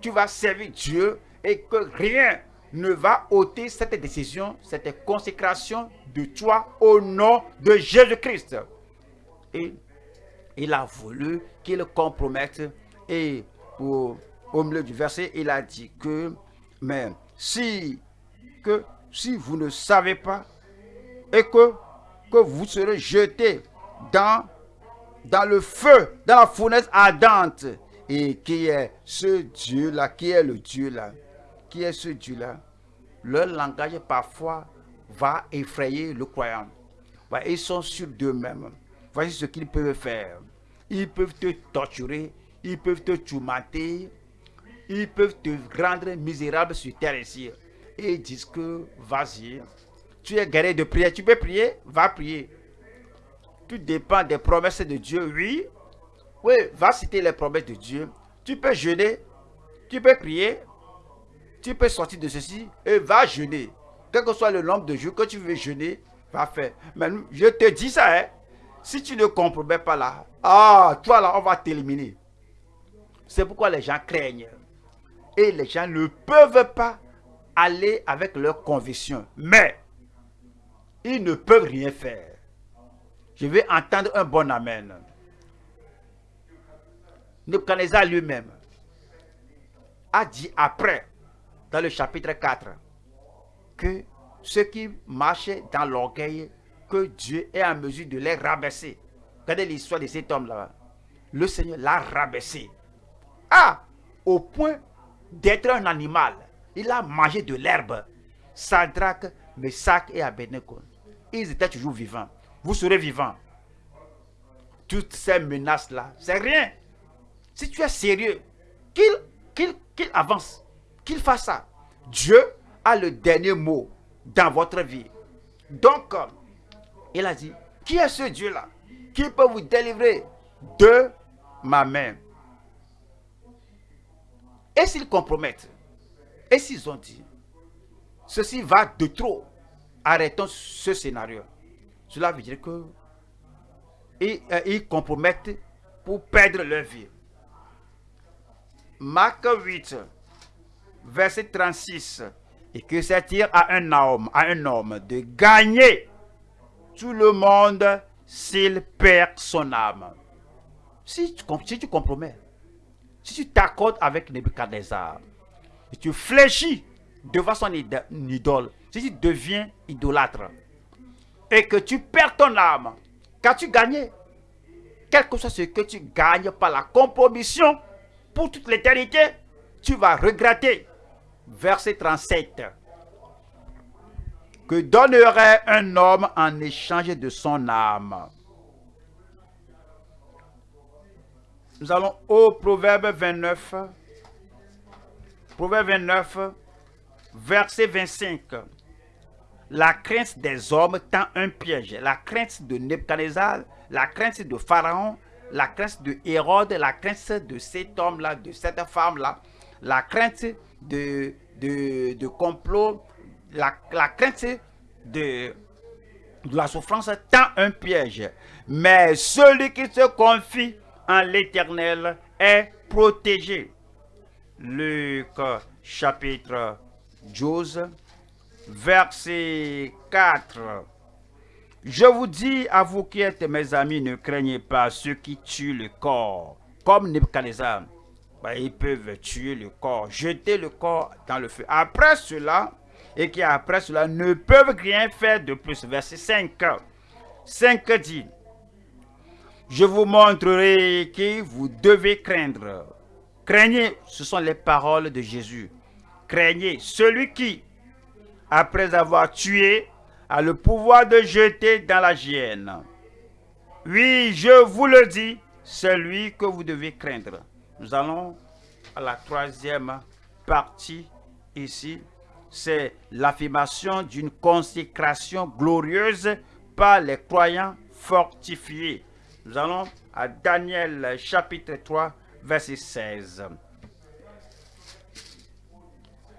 tu vas servir Dieu et que rien ne va ôter cette décision, cette consécration de toi au nom de Jésus-Christ. Et il a voulu qu'il compromette et au, milieu du verset, il a dit que, mais si, que, si vous ne savez pas et que, que vous serez jetés dans, dans le feu, dans la fournaise ardente, et qui est ce Dieu-là, qui est le Dieu-là, qui est ce Dieu-là, leur langage parfois va effrayer le croyant. Ils sont sûrs d'eux-mêmes. Voici ce qu'ils peuvent faire. Ils peuvent te torturer, ils peuvent te tourmenter, ils peuvent te rendre misérable sur terre ici. Et ils disent que, vas-y, tu es guéri de prière, tu peux prier, va prier. Tout dépend des promesses de Dieu, oui. Oui, va citer les promesses de Dieu. Tu peux jeûner, tu peux prier, tu peux sortir de ceci et va jeûner. Quel que soit le nombre de jours que tu veux jeûner, va faire. Mais je te dis ça, hein. Si tu ne comprends pas là, ah, toi là, on va t'éliminer. C'est pourquoi les gens craignent. Et les gens ne peuvent pas aller avec leurs convictions. Mais, ils ne peuvent rien faire. Je vais entendre un bon amen. Nebuchadnezzar lui-même a dit après, dans le chapitre 4, que ceux qui marchaient dans l'orgueil, que Dieu est en mesure de les rabaisser. Regardez l'histoire de cet homme-là. Le Seigneur l'a rabaissé. Ah, au point d'être un animal. Il a mangé de l'herbe. Sadrach, Messac et Abednego. Ils étaient toujours vivants. Vous serez vivants. Toutes ces menaces-là, c'est rien. Si tu es sérieux, qu'il avance, qu'il fasse ça. Dieu a le dernier mot dans votre vie. Donc, il a dit, qui est ce Dieu-là qui peut vous délivrer de ma main? Et s'ils compromettent, et s'ils ont dit, ceci va de trop, arrêtons ce scénario. Cela veut dire que ils, euh, ils compromettent pour perdre leur vie. Marc 8, verset 36. Et que c'est-il à un homme, à un homme de gagner tout le monde s'il perd son âme. Si tu, si tu compromets, si tu t'accordes avec Nebuchadnezzar, et tu fléchis devant son idole, si tu deviens idolâtre, et que tu perds ton âme, qu'as-tu gagné? Quel que soit ce que tu gagnes par la compromission, pour toute l'éternité, tu vas regretter. Verset 37. Que donnerait un homme en échange de son âme? Nous allons au Proverbe 29. Proverbe 29, verset 25. La crainte des hommes tend un piège. La crainte de Nebuchadnezzar, la crainte de Pharaon, la crainte de Hérode, la crainte de cet homme-là, de cette femme-là, la crainte de, de, complot, la, la crainte de, de la souffrance tend un piège. Mais celui qui se confie en l'éternel est protégé. Luc chapitre 12, verset 4. Je vous dis à vous qui êtes mes amis, ne craignez pas ceux qui tuent le corps, comme Nebuchadnezzar. Ben, ils peuvent tuer le corps, jeter le corps dans le feu. Après cela, et qui après cela ne peuvent rien faire de plus. Verset 5. 5 dit, je vous montrerai qui vous devez craindre. Craignez, ce sont les paroles de Jésus. Craignez celui qui, après avoir tué, a le pouvoir de jeter dans la gienne. Oui, je vous le dis, celui que vous devez craindre. Nous allons à la troisième partie ici. C'est l'affirmation d'une consécration glorieuse par les croyants fortifiés. Nous allons à Daniel chapitre 3, verset 16.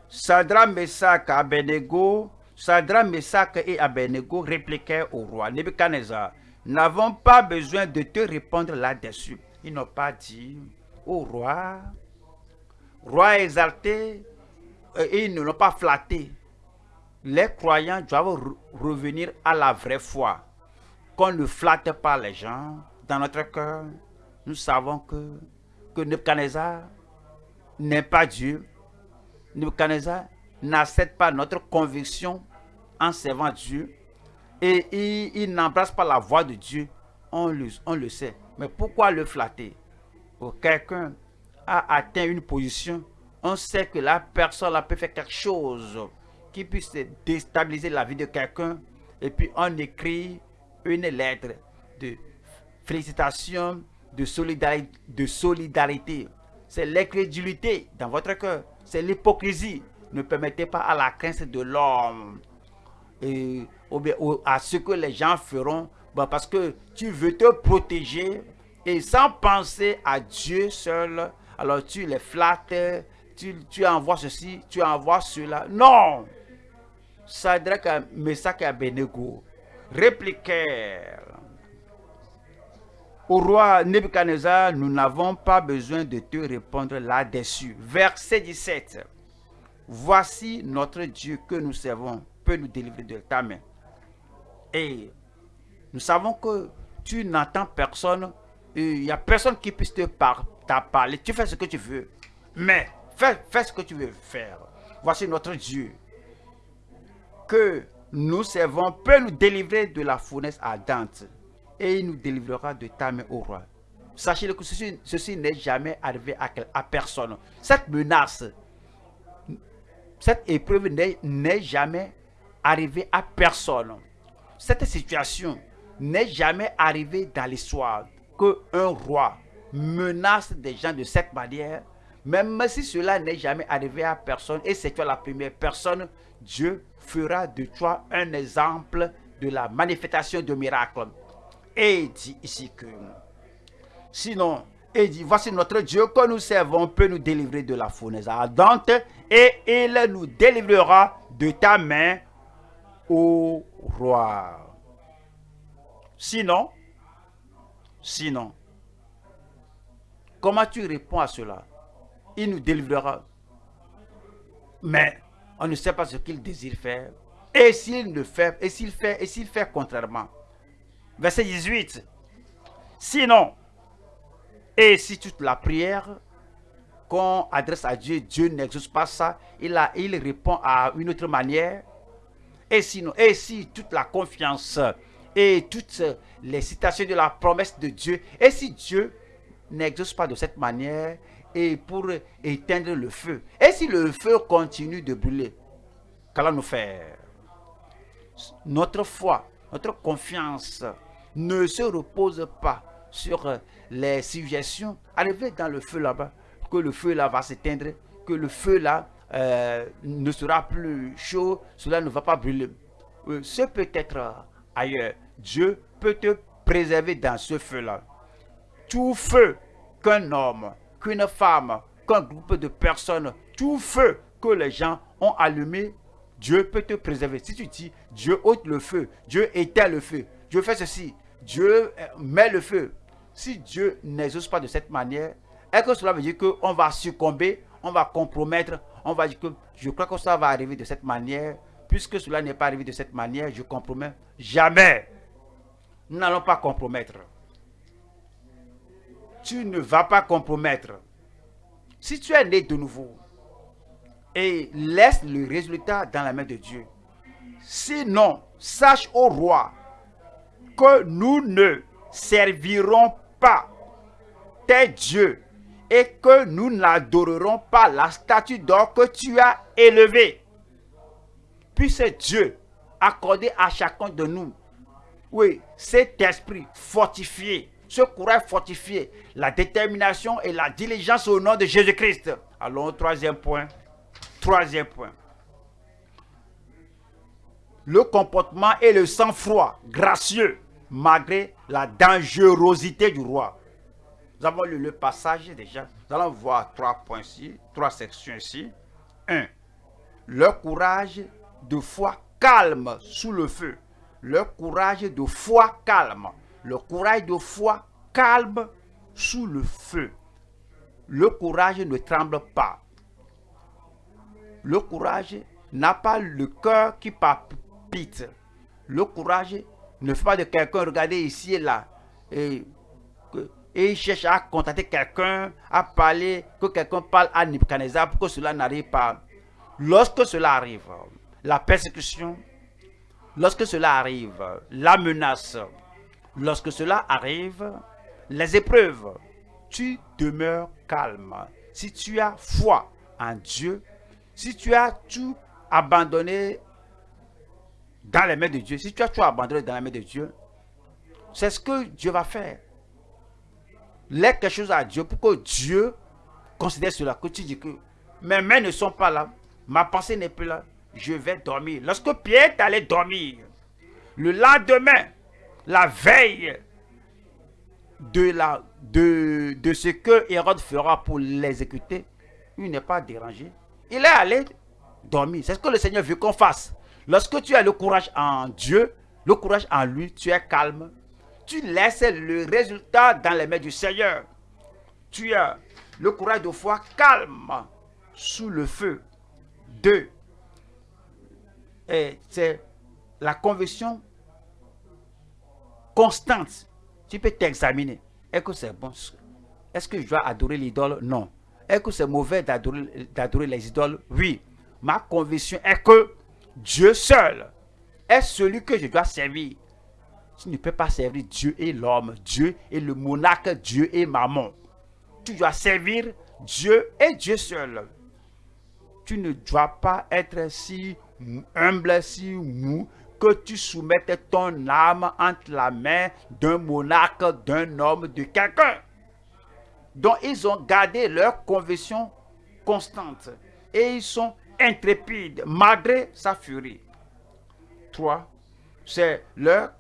Sadra, Messac, et Abednego répliquèrent au roi Nebuchadnezzar, n'avons pas besoin de te répondre là-dessus. Ils n'ont pas dit, au roi, roi exalté, euh, ils ne l'ont pas flatté. Les croyants doivent revenir à la vraie foi. Qu'on ne flatte pas les gens, dans notre cœur, nous savons que, que Nebuchadnezzar n'est pas Dieu. Nebuchadnezzar n'accepte pas notre conviction en servant Dieu. Et il, n'embrasse pas la voix de Dieu. On le sait. Mais pourquoi le flatter? Quelqu'un a atteint une position. On sait que la personne a peut faire quelque chose qui puisse déstabiliser la vie de quelqu'un. Et puis on écrit une lettre de félicitations, de solidarité. C'est l'incrédulité dans votre cœur. C'est l'hypocrisie. Ne permettez pas à la crainte de l'homme et à ce que les gens feront bah, parce que tu veux te protéger et sans penser à Dieu seul, alors tu les flattes, tu, tu envoies ceci, tu envoies cela. Non! Sadrach, Messac et Abednego répliquèrent au roi Nebuchadnezzar, nous n'avons pas besoin de te répondre là-dessus. Verset 17. Voici notre Dieu que nous servons peut nous délivrer de ta main. Et nous savons que tu n'entends personne, il n'y a personne qui puisse te parler. Tu fais ce que tu veux, mais fais, fais ce que tu veux faire. Voici notre Dieu que nous servons peut nous délivrer de la fournaise ardente et il nous délivrera de ta main au roi. Sachez que ceci, n'est jamais arrivé à, à, personne. Cette menace, cette épreuve n'est jamais arrivée à personne. Cette situation n'est jamais arrivée dans l'histoire qu'un roi menace des gens de cette manière. Même si cela n'est jamais arrivé à personne et c'est toi la première personne, Dieu fera de toi un exemple de la manifestation de miracles. Et dit ici que, sinon, et dit, voici notre Dieu que nous servons peut nous délivrer de la fournaise ardente et il nous délivrera de ta main, ô roi. Sinon, sinon, comment tu réponds à cela? Il nous délivrera. Mais on ne sait pas ce qu'il désire faire. Et s'il ne fait, et s'il fait, et s'il fait contrairement, Verset 18. Sinon, et si toute la prière qu'on adresse à Dieu, Dieu n'exauce pas ça, il, a, il répond à une autre manière. Et sinon, et si toute la confiance et toutes les citations de la promesse de Dieu, et si Dieu n'exauce pas de cette manière, et pour éteindre le feu, et si le feu continue de brûler, qu'allons-nous faire? Notre foi notre confiance ne se repose pas sur euh, les suggestions. Arriver dans le feu là-bas, que le feu là va s'éteindre, que le feu là euh, ne sera plus chaud, cela ne va pas brûler. Euh, ce peut être ailleurs. Dieu peut te préserver dans ce feu-là. Tout feu qu'un homme, qu'une femme, qu'un groupe de personnes, tout feu que les gens ont allumé, Dieu peut te préserver. Si tu dis, Dieu ôte le feu, Dieu éteint le feu, Dieu fait ceci, Dieu euh, met le feu. Si Dieu n'exauce pas de cette manière, est-ce que cela veut dire qu'on va succomber, on va compromettre, on va dire que je crois que ça va arriver de cette manière? Puisque cela n'est pas arrivé de cette manière, je compromets. Jamais. Nous n'allons pas compromettre. Tu ne vas pas compromettre. Si tu es né de nouveau, et laisse le résultat dans la main de Dieu. Sinon, sache au roi que nous ne servirons pas tes dieux et que nous n'adorerons pas la statue d'or que tu as élevée. Puis c'est Dieu accordé à chacun de nous. Oui, cet esprit fortifié, ce courage fortifié, la détermination et la diligence au nom de Jésus-Christ. Allons au troisième point. Troisième point. Le comportement et le sang-froid gracieux malgré la dangerosité du roi. Nous avons lu le passage déjà. Nous allons voir trois points ici, trois sections ici. Un, Le courage de foi calme sous le feu. Le courage de foi calme. Le courage de foi calme sous le feu. Le courage ne tremble pas. Le courage n'a pas le cœur qui palpite. Le courage ne fait pas de quelqu'un regarder ici et là. Et, et il cherche à contacter quelqu'un, à parler, que quelqu'un parle à Nebuchadnezzar pour que cela n'arrive pas. Lorsque cela arrive, la persécution, lorsque cela arrive, la menace, lorsque cela arrive, les épreuves, tu demeures calme. Si tu as foi en Dieu, si tu as tout abandonné dans les mains de Dieu, si tu as tout abandonné dans les mains de Dieu, c'est ce que Dieu va faire. Laisse quelque chose à Dieu pour que Dieu considère cela. Que tu dis que mes mains ne sont pas là, ma pensée n'est plus là, je vais dormir. Lorsque Pierre est allé dormir, le lendemain, la veille de, la, de, de ce que Hérode fera pour l'exécuter, il n'est pas dérangé. Il est allé dormir. C'est ce que le Seigneur veut qu'on fasse. Lorsque tu as le courage en Dieu, le courage en lui, tu es calme. Tu laisses le résultat dans les mains du Seigneur. Tu as le courage de foi calme sous le feu. Deux, c'est la conviction constante. Tu peux t'examiner. Est-ce que c'est bon? Est-ce que je dois adorer l'idole? Non. Est-ce que c'est mauvais d'adorer les idoles? Oui. Ma conviction est que Dieu seul est celui que je dois servir. Tu ne peux pas servir Dieu et l'homme, Dieu et le monarque, Dieu et maman. Tu dois servir Dieu et Dieu seul. Tu ne dois pas être si humble, si mou, que tu soumettes ton âme entre la main d'un monarque, d'un homme, de quelqu'un. dont ils ont gardé leur conviction constante. Et ils sont intrépides malgré sa furie. Trois, c'est leur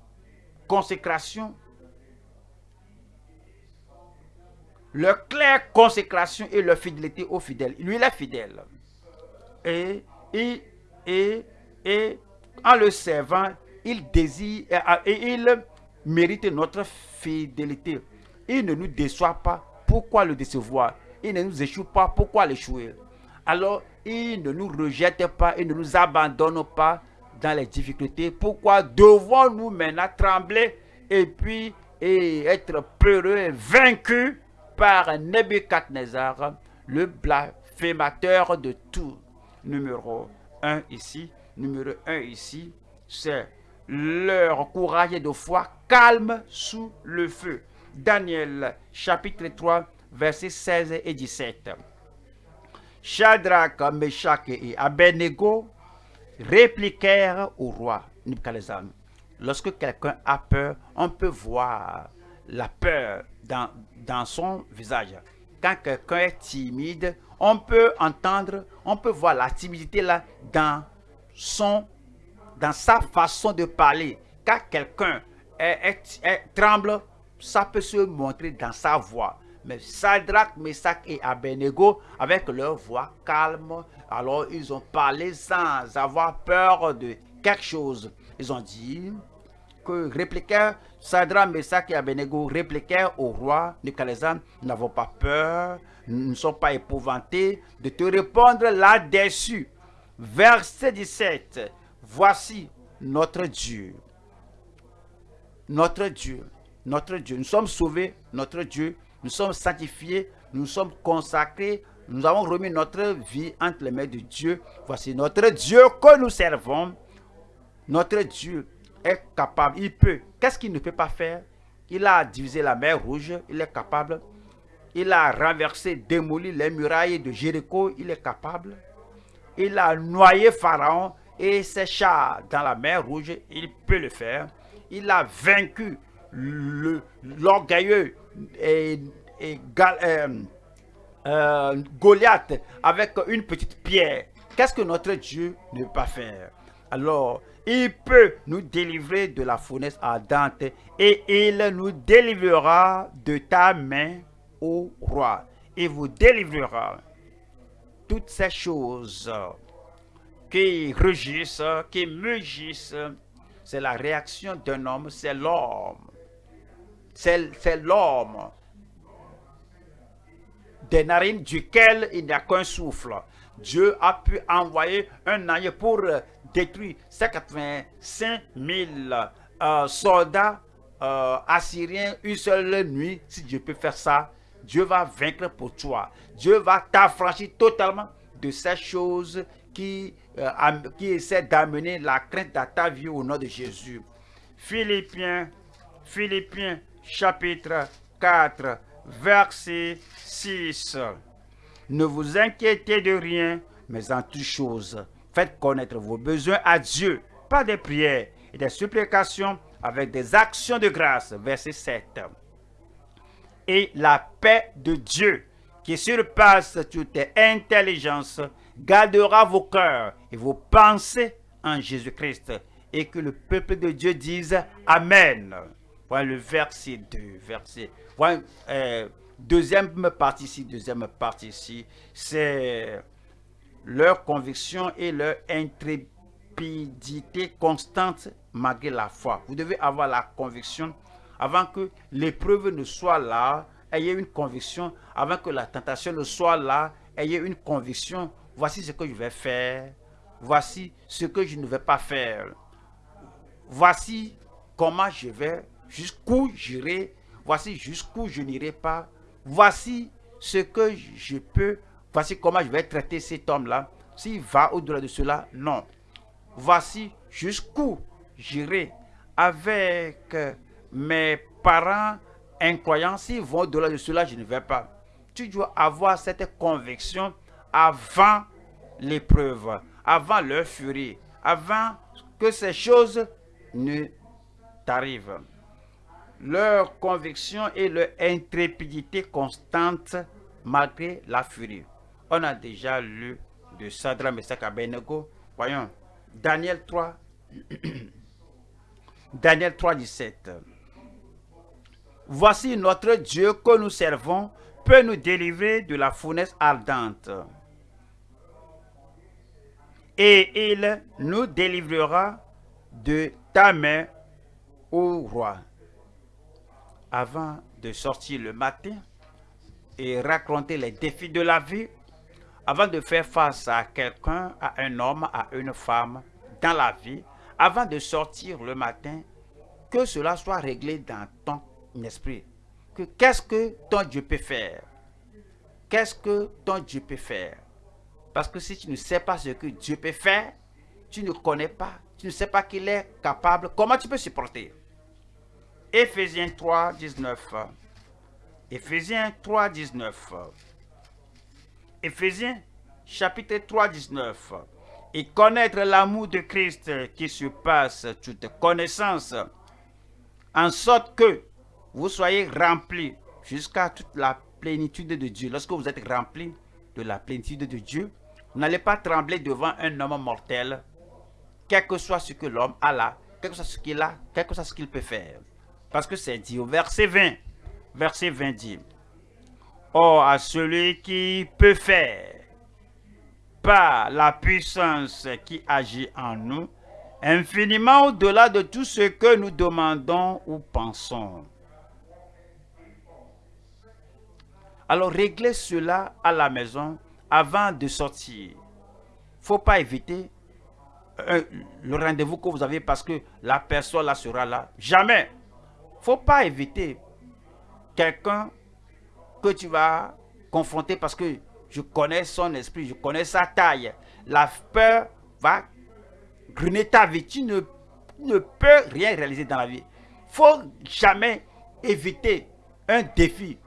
consécration. Leur claire consécration et leur fidélité aux fidèles. Lui, il est fidèle. Et, et, et, en le servant, il désire et il mérite notre fidélité. Il ne nous déçoit pas. Pourquoi le décevoir? Il ne nous échoue pas. Pourquoi l'échouer? Alors, il ne nous rejette pas. Il ne nous abandonne pas dans les difficultés. Pourquoi devons-nous maintenant trembler et puis et être peureux et vaincus par Nebuchadnezzar, le blasphémateur de tout Numéro? 1 ici numéro 1 ici, c'est leur courage de foi calme sous le feu. Daniel chapitre 3 versets 16 et 17. Shadrach, Meshach et Abednego répliquèrent au roi Nebuchadnezzar. Lorsque quelqu'un a peur, on peut voir la peur dans, dans son visage. Quand quelqu'un est timide, on peut entendre, on peut voir la timidité là dans son, dans sa façon de parler. Quand quelqu'un tremble, ça peut se montrer dans sa voix. Mais Sadrach, Meshach et Abednego, avec leur voix calme, alors ils ont parlé sans avoir peur de quelque chose. Ils ont dit que répliquèrent Sadrach, Meshach et Abednego répliquèrent au roi Nebuchadnezzar, nous n'avons pas peur, nous ne sommes pas épouvantés de te répondre là-dessus. Verset 17. Voici notre Dieu. Notre Dieu. Notre Dieu. Nous sommes sauvés, notre Dieu. Nous sommes sanctifiés, nous sommes consacrés. Nous avons remis notre vie entre les mains de Dieu. Voici notre Dieu que nous servons. Notre Dieu est capable, il peut. Qu'est-ce qu'il ne peut pas faire? Il a divisé la mer rouge, il est capable. Il a renversé, démoli les murailles de Jéricho, il est capable. Il a noyé Pharaon et ses chars dans la mer rouge, il peut le faire. Il a vaincu l'orgueilleux et, euh, euh, Goliath avec une petite pierre. Qu'est-ce que notre Dieu ne peut pas faire? Alors, il peut nous délivrer de la fournaise ardente et il nous délivrera de ta main, ô roi. Il vous délivrera toutes ces choses qui rugissent, qui mugissent. C'est la réaction d'un homme, c'est l'homme. C'est l'homme des narines duquel il n'y a qu'un souffle. Dieu a pu envoyer un ange pour détruire 185 000 euh, soldats euh, assyriens une seule nuit. Si Dieu peut faire ça, Dieu va vaincre pour toi. Dieu va t'affranchir totalement de ces choses qui, euh, qui essaient d'amener la crainte à ta vie au nom de Jésus. Philippiens, Philippiens chapitre 4, verset 6. Ne vous inquiétez de rien, mais en toutes choses, faites connaître vos besoins à Dieu par des prières et des supplications avec des actions de grâce. Verset 7. Et la paix de Dieu, qui surpasse toute intelligence, gardera vos cœurs et vos pensées en Jésus-Christ. Et que le peuple de Dieu dise Amen. Voilà le verset 2. Verset. Euh, deuxième partie ici, deuxième partie ici, c'est leur conviction et leur intrépidité constante malgré la foi. Vous devez avoir la conviction avant que l'épreuve ne soit là, ayez une conviction, avant que la tentation ne soit là, ayez une conviction, voici ce que je vais faire, voici ce que je ne vais pas faire, voici comment je vais, jusqu'où j'irai, voici jusqu'où je n'irai pas, voici ce que je peux, voici comment je vais traiter cet homme-là. S'il va au-delà de cela, non. Voici jusqu'où j'irai avec mes parents incroyants. S'ils vont au-delà de cela, je ne vais pas. Tu dois avoir cette conviction avant l'épreuve, avant leur furie, avant que ces choses ne t'arrivent leur conviction et leur intrépidité constante malgré la furie. On a déjà lu de Sadra Meshach Abednego. Voyons, Daniel 3, *clears throat* Daniel 3, 17. Voici notre Dieu que nous servons peut nous délivrer de la fournaise ardente. Et il nous délivrera de ta main, ô roi avant de sortir le matin et raconter les défis de la vie, avant de faire face à quelqu'un, à un homme, à une femme dans la vie, avant de sortir le matin, que cela soit réglé dans ton esprit. Que qu'est-ce que ton Dieu peut faire? Qu'est-ce que ton Dieu peut faire? Parce que si tu ne sais pas ce que Dieu peut faire, tu ne connais pas, tu ne sais pas qu'il est capable, comment tu peux supporter? Éphésiens 3, 19. Éphésiens 3, 19. Éphésiens chapitre 3, 19. Et connaître l'amour de Christ qui surpasse toute connaissance, en sorte que vous soyez remplis jusqu'à toute la plénitude de Dieu. Lorsque vous êtes remplis de la plénitude de Dieu, vous n'allez pas trembler devant un homme mortel, quel que soit ce que l'homme a là, quel que soit ce qu'il a, quel que soit ce qu'il peut faire. Parce que c'est dit au verset 20. Verset 20 dit, Or, à celui qui peut faire, par la puissance qui agit en nous, infiniment au-delà de tout ce que nous demandons ou pensons. Alors réglez cela à la maison avant de sortir. faut pas éviter euh, le rendez-vous que vous avez parce que la personne là sera là. Jamais. faut pas éviter quelqu'un que tu vas confronter parce que je connais son esprit, je connais sa taille. La peur va gruner ta vie. Tu ne, ne peux rien réaliser dans la vie. faut jamais éviter un défi,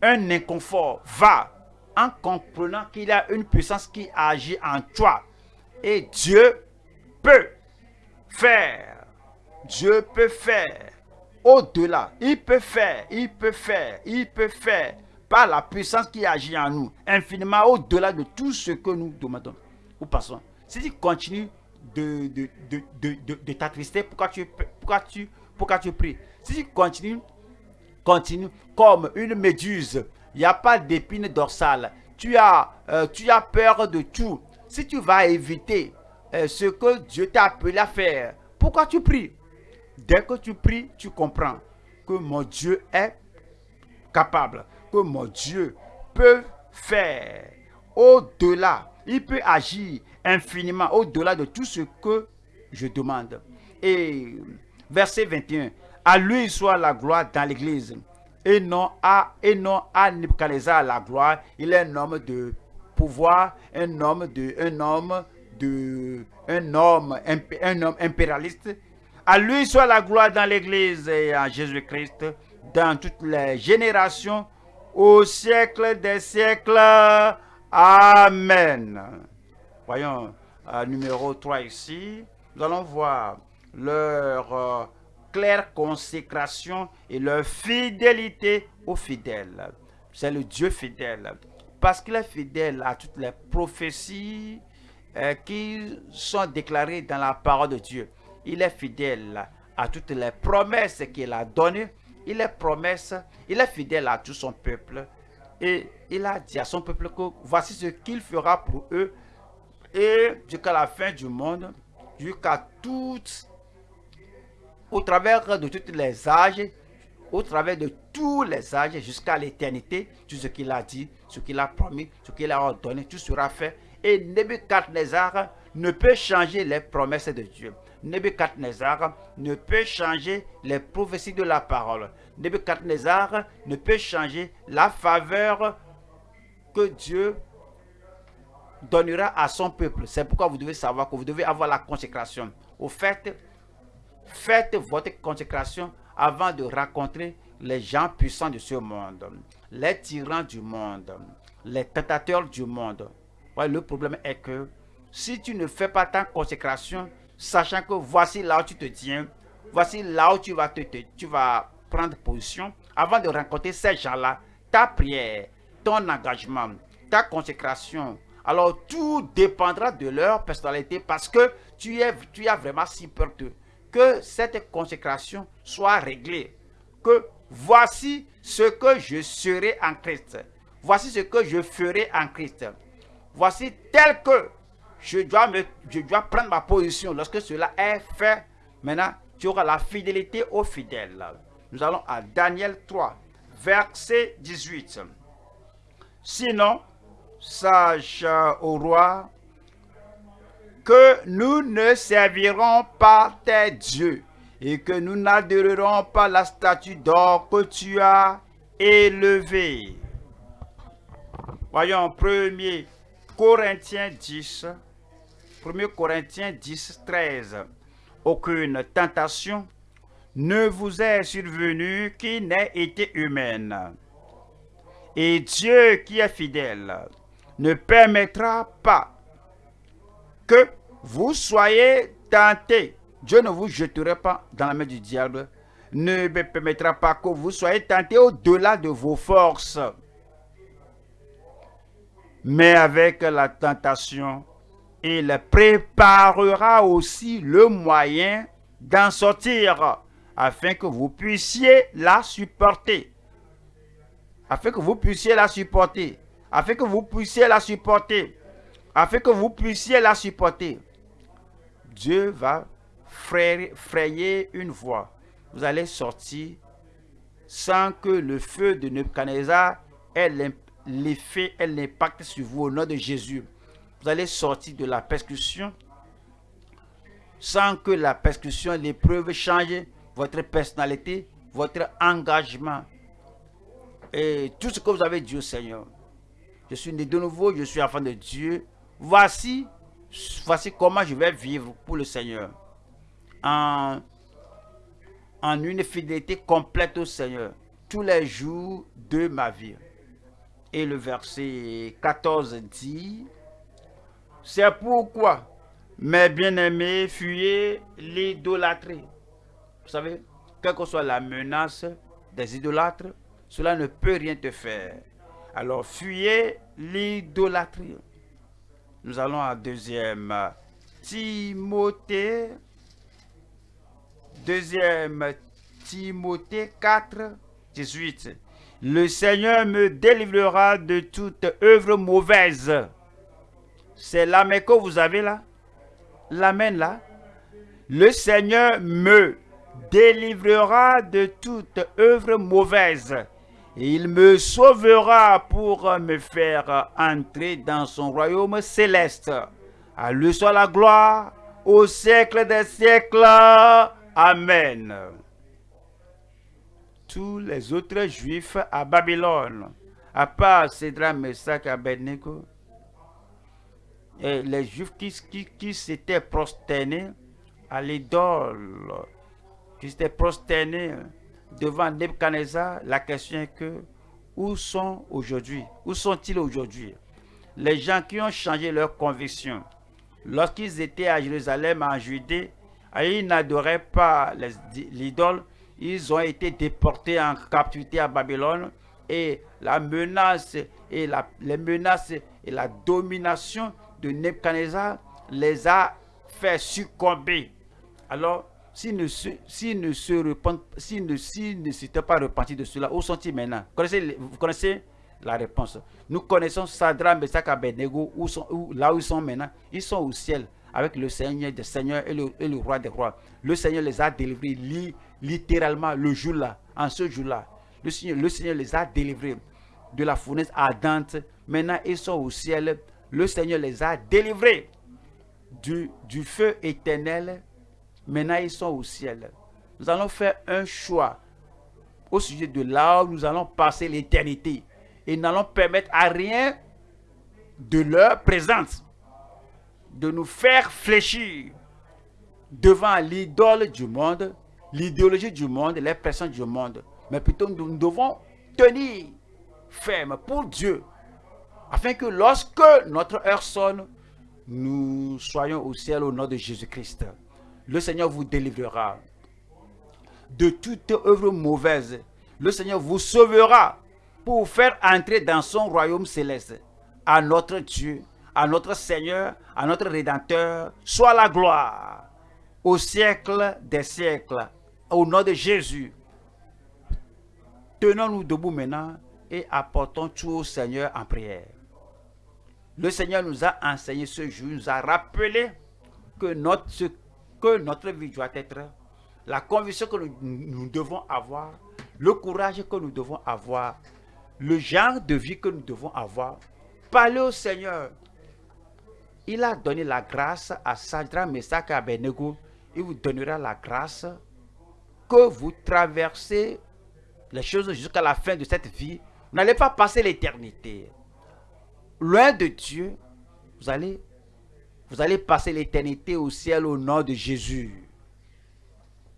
un inconfort. Va en comprenant qu'il y a une puissance qui agit en toi. Et Dieu peut faire. Dieu peut faire. Au-delà, il peut faire, il peut faire, il peut faire par la puissance qui agit en nous, infiniment au-delà de tout ce que nous demandons ou passons. Si tu continues de, de, de, de, t'attrister, pourquoi tu, pourquoi, tu, pourquoi tu pries? Si tu continues, continue comme une méduse, il n'y a pas d'épine dorsale, tu as, euh, tu as peur de tout. Si tu vas éviter euh, ce que Dieu t'a appelé à faire, pourquoi tu pries? Dès que tu pries, tu comprends que mon Dieu est capable mon Dieu peut faire au-delà. Il peut agir infiniment au-delà de tout ce que je demande. Et verset 21. À lui soit la gloire dans l'église. Et non à, et non à Nebuchadnezzar la gloire. Il est un homme de pouvoir, un homme de, un homme de, un homme, un homme impérialiste. À lui soit la gloire dans l'église et à Jésus-Christ dans toutes les générations au siècle des siècles. Amen. Voyons euh, numéro 3 ici. Nous allons voir leur euh, claire consécration et leur fidélité aux fidèles. C'est le Dieu fidèle. Parce qu'il est fidèle à toutes les prophéties euh, qui sont déclarées dans la parole de Dieu. Il est fidèle à toutes les promesses qu'il a données il est promesse, il est fidèle à tout son peuple. Et il a dit à son peuple que voici ce qu'il fera pour eux. Et jusqu'à la fin du monde, jusqu'à toutes, au travers de tous les âges, au travers de tous les âges, jusqu'à l'éternité, tout ce qu'il a dit, ce qu'il a promis, ce qu'il a ordonné, tout sera fait. Et Nebuchadnezzar ne peut changer les promesses de Dieu. Nebuchadnezzar ne peut changer les prophéties de la parole. Nebuchadnezzar ne peut changer la faveur que Dieu donnera à son peuple. C'est pourquoi vous devez savoir que vous devez avoir la consécration. Au fait, faites votre consécration avant de rencontrer les gens puissants de ce monde, les tyrans du monde, les tentateurs du monde. le problème est que si tu ne fais pas ta consécration, sachant que voici là où tu te tiens, voici là où tu vas, te, tu vas prendre position, avant de rencontrer ces gens-là, ta prière, ton engagement, ta consécration, alors tout dépendra de leur personnalité parce que tu, es, as vraiment si peur que cette consécration soit réglée. Que voici ce que je serai en Christ. Voici ce que je ferai en Christ. Voici tel que je dois, me, je dois prendre ma position. Lorsque cela est fait, maintenant, tu auras la fidélité aux fidèles. Nous allons à Daniel 3, verset 18. Sinon, sache au roi que nous ne servirons pas tes dieux et que nous n'adorerons pas la statue d'or que tu as élevée. Voyons 1 Corinthiens 10, 1 Corinthiens 10, 13. Aucune tentation ne vous est survenue qui n'ait été humaine. Et Dieu qui est fidèle ne permettra pas que vous soyez tentés. Dieu ne vous jettera pas dans la main du diable. Ne permettra pas que vous soyez tentés au-delà de vos forces. Mais avec la tentation, il préparera aussi le moyen d'en sortir afin que vous puissiez la supporter. afin que vous puissiez la supporter, afin que vous puissiez la supporter, afin que vous puissiez la supporter. Dieu va frayer une voie. Vous allez sortir sans que le feu de Nebuchadnezzar ait l'effet et l'impact sur vous au nom de Jésus. Vous allez sortir de la persécution sans que la persécution, l'épreuve change votre personnalité, votre engagement et tout ce que vous avez dit au Seigneur. Je suis né de nouveau, je suis enfant de Dieu. Voici, voici comment je vais vivre pour le Seigneur. En, en une fidélité complète au Seigneur tous les jours de ma vie. Et le verset 14 dit, c'est pourquoi, mes bien-aimés, fuyez l'idolâtrie. Vous savez, quelle que soit la menace des idolâtres, cela ne peut rien te faire. Alors fuyez l'idolâtrie. Nous allons à deuxième Timothée. Deuxième Timothée 4, 18. Le Seigneur me délivrera de toute œuvre mauvaise. C'est l'amen que vous avez là. L'amen là. Le Seigneur me délivrera de toute œuvre mauvaise. Il me sauvera pour me faire entrer dans son royaume céleste. À lui soit la gloire au siècle des siècles. Amen. Tous les autres juifs à Babylone, à part Cédra, Messac Abednego, et les juifs qui, qui, qui s'étaient prosternés à l'idole, qui s'étaient prosternés devant Nebuchadnezzar, la question est que où sont aujourd'hui Où sont-ils aujourd'hui? Les gens qui ont changé leur conviction. Lorsqu'ils étaient à Jérusalem, en Judée, ils n'adoraient pas l'idole. Ils ont été déportés en captivité à Babylone et la menace et la, les menaces et la domination de les a fait succomber. Alors, s'ils ne se, ne se repentent, s'ils ne s'étaient pas repentis de cela, où sont-ils maintenant? Vous connaissez la réponse. Nous connaissons Sadra, Meshach, Abednego, où sont, où, là où ils sont maintenant. Ils sont au ciel avec le Seigneur des Seigneurs et le, et le Roi des Rois. Le Seigneur les a délivrés littéralement le jour-là, en ce jour-là. Le Seigneur, le Seigneur les a délivrés de la fournaise ardente. Maintenant, ils sont au ciel. Le Seigneur les a délivrés du, du feu éternel Maintenant, ils sont au ciel. Nous allons faire un choix au sujet de là où nous allons passer l'éternité. Et n'allons permettre à rien de leur présence de nous faire fléchir devant l'idole du monde, l'idéologie du monde, les personnes du monde. Mais plutôt, nous devons tenir ferme pour Dieu, afin que lorsque notre heure sonne, nous soyons au ciel au nom de Jésus-Christ le Seigneur vous délivrera de toute œuvre mauvaise. Le Seigneur vous sauvera pour faire entrer dans son royaume céleste. À notre Dieu, à notre Seigneur, à notre Rédempteur, soit la gloire au siècle des siècles. Au nom de Jésus, tenons-nous debout maintenant et apportons tout au Seigneur en prière. Le Seigneur nous a enseigné ce jour, nous a rappelé que notre vie doit être, la conviction que nous, devons avoir, le courage que nous devons avoir, le genre de vie que nous devons avoir. Parlez au Seigneur. Il a donné la grâce à Sadra, Meshach et Abednego. Il vous donnera la grâce que vous traversez les choses jusqu'à la fin de cette vie. Vous n'allez pas passer l'éternité. Loin de Dieu, vous allez vous allez passer l'éternité au ciel au nom de Jésus.